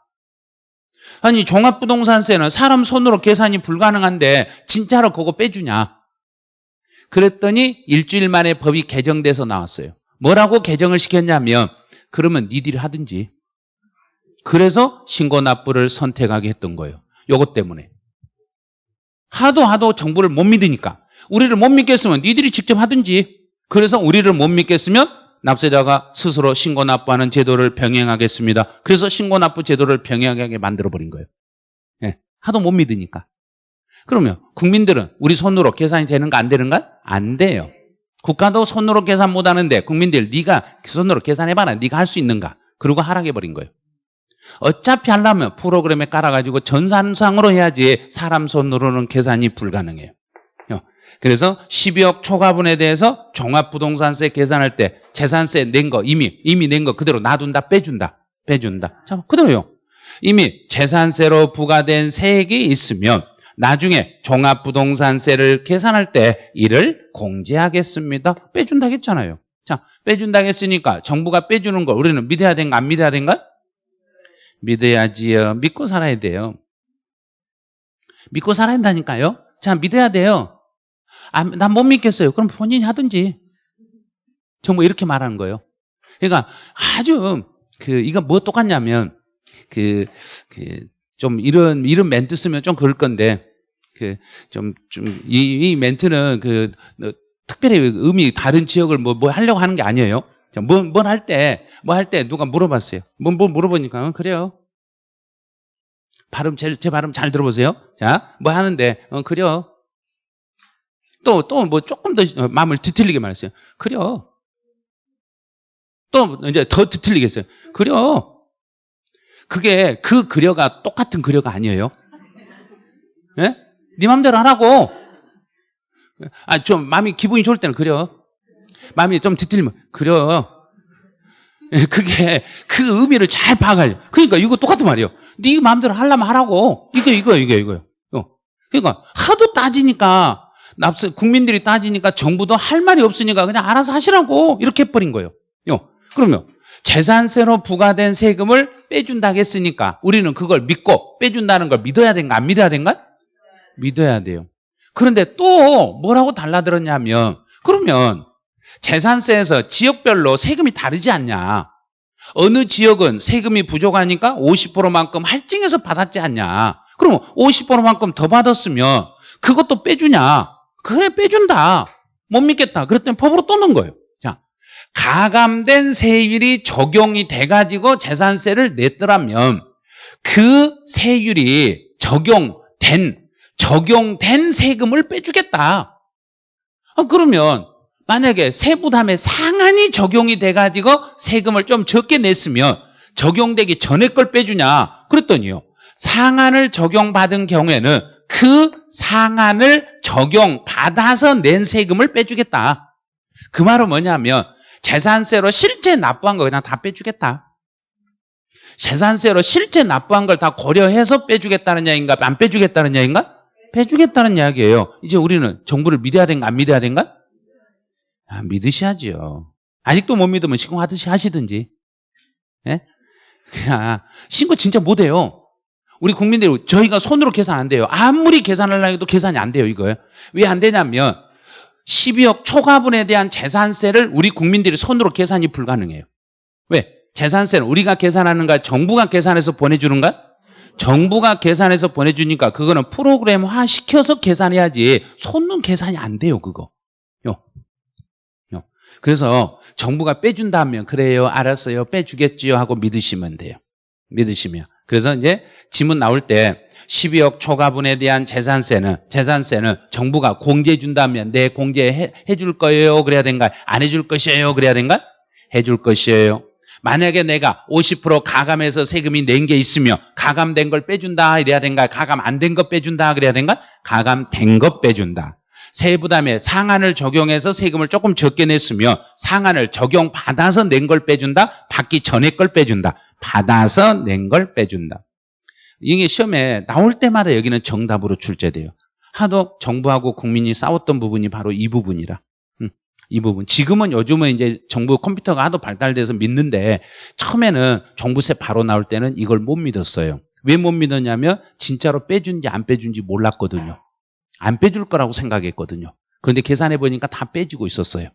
아니 종합부동산세는 사람 손으로 계산이 불가능한데 진짜로 그거 빼주냐? 그랬더니 일주일 만에 법이 개정돼서 나왔어요. 뭐라고 개정을 시켰냐면 그러면 니들이 하든지. 그래서 신고 납부를 선택하게 했던 거예요. 요것 때문에. 하도 하도 정부를 못 믿으니까. 우리를 못 믿겠으면 니들이 직접 하든지. 그래서 우리를 못 믿겠으면 납세자가 스스로 신고 납부하는 제도를 병행하겠습니다. 그래서 신고 납부 제도를 병행하게 만들어버린 거예요. 예, 하도 못 믿으니까. 그러면 국민들은 우리 손으로 계산이 되는가 안 되는가? 안 돼요. 국가도 손으로 계산 못 하는데 국민들 네가 손으로 계산해봐라. 네가 할 수 있는가? 그리고 하락해버린 거예요. 어차피 하려면 프로그램에 깔아가지고 전산상으로 해야지 사람 손으로는 계산이 불가능해요. 그래서 12억 초과분에 대해서 종합부동산세 계산할 때 재산세 낸 거 이미 이미 낸 거 그대로 놔둔다 빼준다 빼준다. 자 그대로요. 이미 재산세로 부과된 세액이 있으면 나중에 종합부동산세를 계산할 때 이를 공제하겠습니다. 빼준다 했잖아요. 자 빼준다 했으니까 정부가 빼주는 걸 우리는 믿어야 된가 안 믿어야 된가? 믿어야지요. 믿고 살아야 돼요. 믿고 살아야 한다니까요. 자 믿어야 돼요 아, 난못 믿겠어요. 그럼 본인이 하든지. 정말 이렇게 말하는 거예요. 그러니까 아주 그 이거 뭐 똑같냐면 그 그 좀 이런 이런 멘트 쓰면 좀 그럴 건데 그 좀 좀 이 이 멘트는 그 특별히 의미 다른 지역을 뭐, 뭐 하려고 하는 게 아니에요. 뭘할 때, 뭐 할 때 누가 물어봤어요. 뭐, 뭐 물어보니까, 어, 그래요. 발음, 제, 제 발음 잘 들어보세요. 자, 뭐 하는데, 어, 그래요. 또, 또 뭐 조금 더 마음을 뒤틀리게 말했어요. 그래요. 또 이제 더 뒤틀리겠어요. 그래요. 그게 그 그려가 똑같은 그려가 아니에요. 예? 네 맘대로 하라고. 아, 좀 마음이 기분이 좋을 때는 그려. 마음이 좀 뒤틀리면 그려. 예, 그게 그 의미를 잘 파악하려. 그러니까 이거 똑같은 말이에요. 네 마음대로 하려면 하라고. 이거 이거 이거 이거요. 어. 그러니까 하도 따지니까 납세 국민들이 따지니까 정부도 할 말이 없으니까 그냥 알아서 하시라고 이렇게 해버린 거예요. 요. 그러면 재산세로 부과된 세금을 빼준다고 했으니까 우리는 그걸 믿고 빼준다는 걸 믿어야 된가 안 믿어야 된가? 믿어야 돼요. 그런데 또 뭐라고 달라들었냐면 그러면 재산세에서 지역별로 세금이 다르지 않냐. 어느 지역은 세금이 부족하니까 50%만큼 할증해서 받았지 않냐. 그럼 50%만큼 더 받았으면 그것도 빼주냐. 그래 빼준다. 못 믿겠다. 그랬더니 법으로 또 넣은 거예요. 자, 가감된 세율이 적용이 돼가지고 재산세를 냈더라면 그 세율이 적용된 적용된 세금을 빼주겠다. 아, 그러면 만약에 세부담의 상한이 적용이 돼가지고 세금을 좀 적게 냈으면 적용되기 전에 걸 빼주냐? 그랬더니요. 상한을 적용받은 경우에는 그 상한을 적용 받아서 낸 세금을 빼주겠다. 그 말은 뭐냐면 재산세로 실제 납부한 거 그냥 다 빼주겠다. 재산세로 실제 납부한 걸 다 고려해서 빼주겠다는 이야기인가? 안 빼주겠다는 이야기인가? 빼주겠다는 이야기예요. 이제 우리는 정부를 믿어야 된가 안 믿어야 된가? 아, 믿으셔야죠. 아직도 못 믿으면 신고하듯이 하시든지. 예? 그냥 신고 진짜 못해요. 우리 국민들 저희가 손으로 계산 안 돼요. 아무리 계산하려고 해도 계산이 안 돼요. 이거요. 왜 안 되냐면 12억 초과분에 대한 재산세를 우리 국민들이 손으로 계산이 불가능해요. 왜? 재산세는 우리가 계산하는가 정부가 계산해서 보내주는가? 정부가 계산해서 보내주니까 그거는 프로그램화 시켜서 계산해야지 손은 계산이 안 돼요 그거 요. 요. 그래서 정부가 빼준다면 그래요 알았어요 빼주겠지요 하고 믿으시면 돼요 믿으시면 그래서 이제 지문 나올 때 12억 초과분에 대한 재산세는 재산세는 정부가 공제해 준다면 네 공제 해 줄 거예요? 그래야 된가 안 해줄 것이에요? 그래야 된가 해줄 것이에요. 만약에 내가 50% 가감해서 세금이 낸 게 있으며 가감된 걸 빼준다 이래야 된가 가감 안 된 거 빼준다 그래야 된가 가감된 거 빼준다 세부담에 상한을 적용해서 세금을 조금 적게 냈으며 상한을 적용받아서 낸 걸 빼준다 받기 전에 걸 빼준다 받아서 낸 걸 빼준다 이게 시험에 나올 때마다 여기는 정답으로 출제돼요 하도 정부하고 국민이 싸웠던 부분이 바로 이 부분이라 이 부분. 지금은 요즘은 이제 정부 컴퓨터가 하도 발달돼서 믿는데 처음에는 정부세 바로 나올 때는 이걸 못 믿었어요. 왜 못 믿었냐면 진짜로 빼준지 안 빼준지 몰랐거든요. 안 빼줄 거라고 생각했거든요. 그런데 계산해 보니까 다 빼주고 있었어요.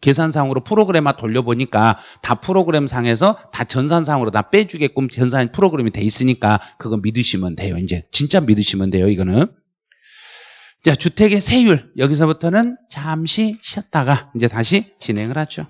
계산상으로 프로그램만 돌려보니까 다 프로그램 상에서 다 전산상으로 다 빼주게끔 전산 프로그램이 돼 있으니까 그거 믿으시면 돼요. 이제 진짜 믿으시면 돼요. 이거는. 자, 주택의 세율. 여기서부터는 잠시 쉬었다가 이제 다시 진행을 하죠.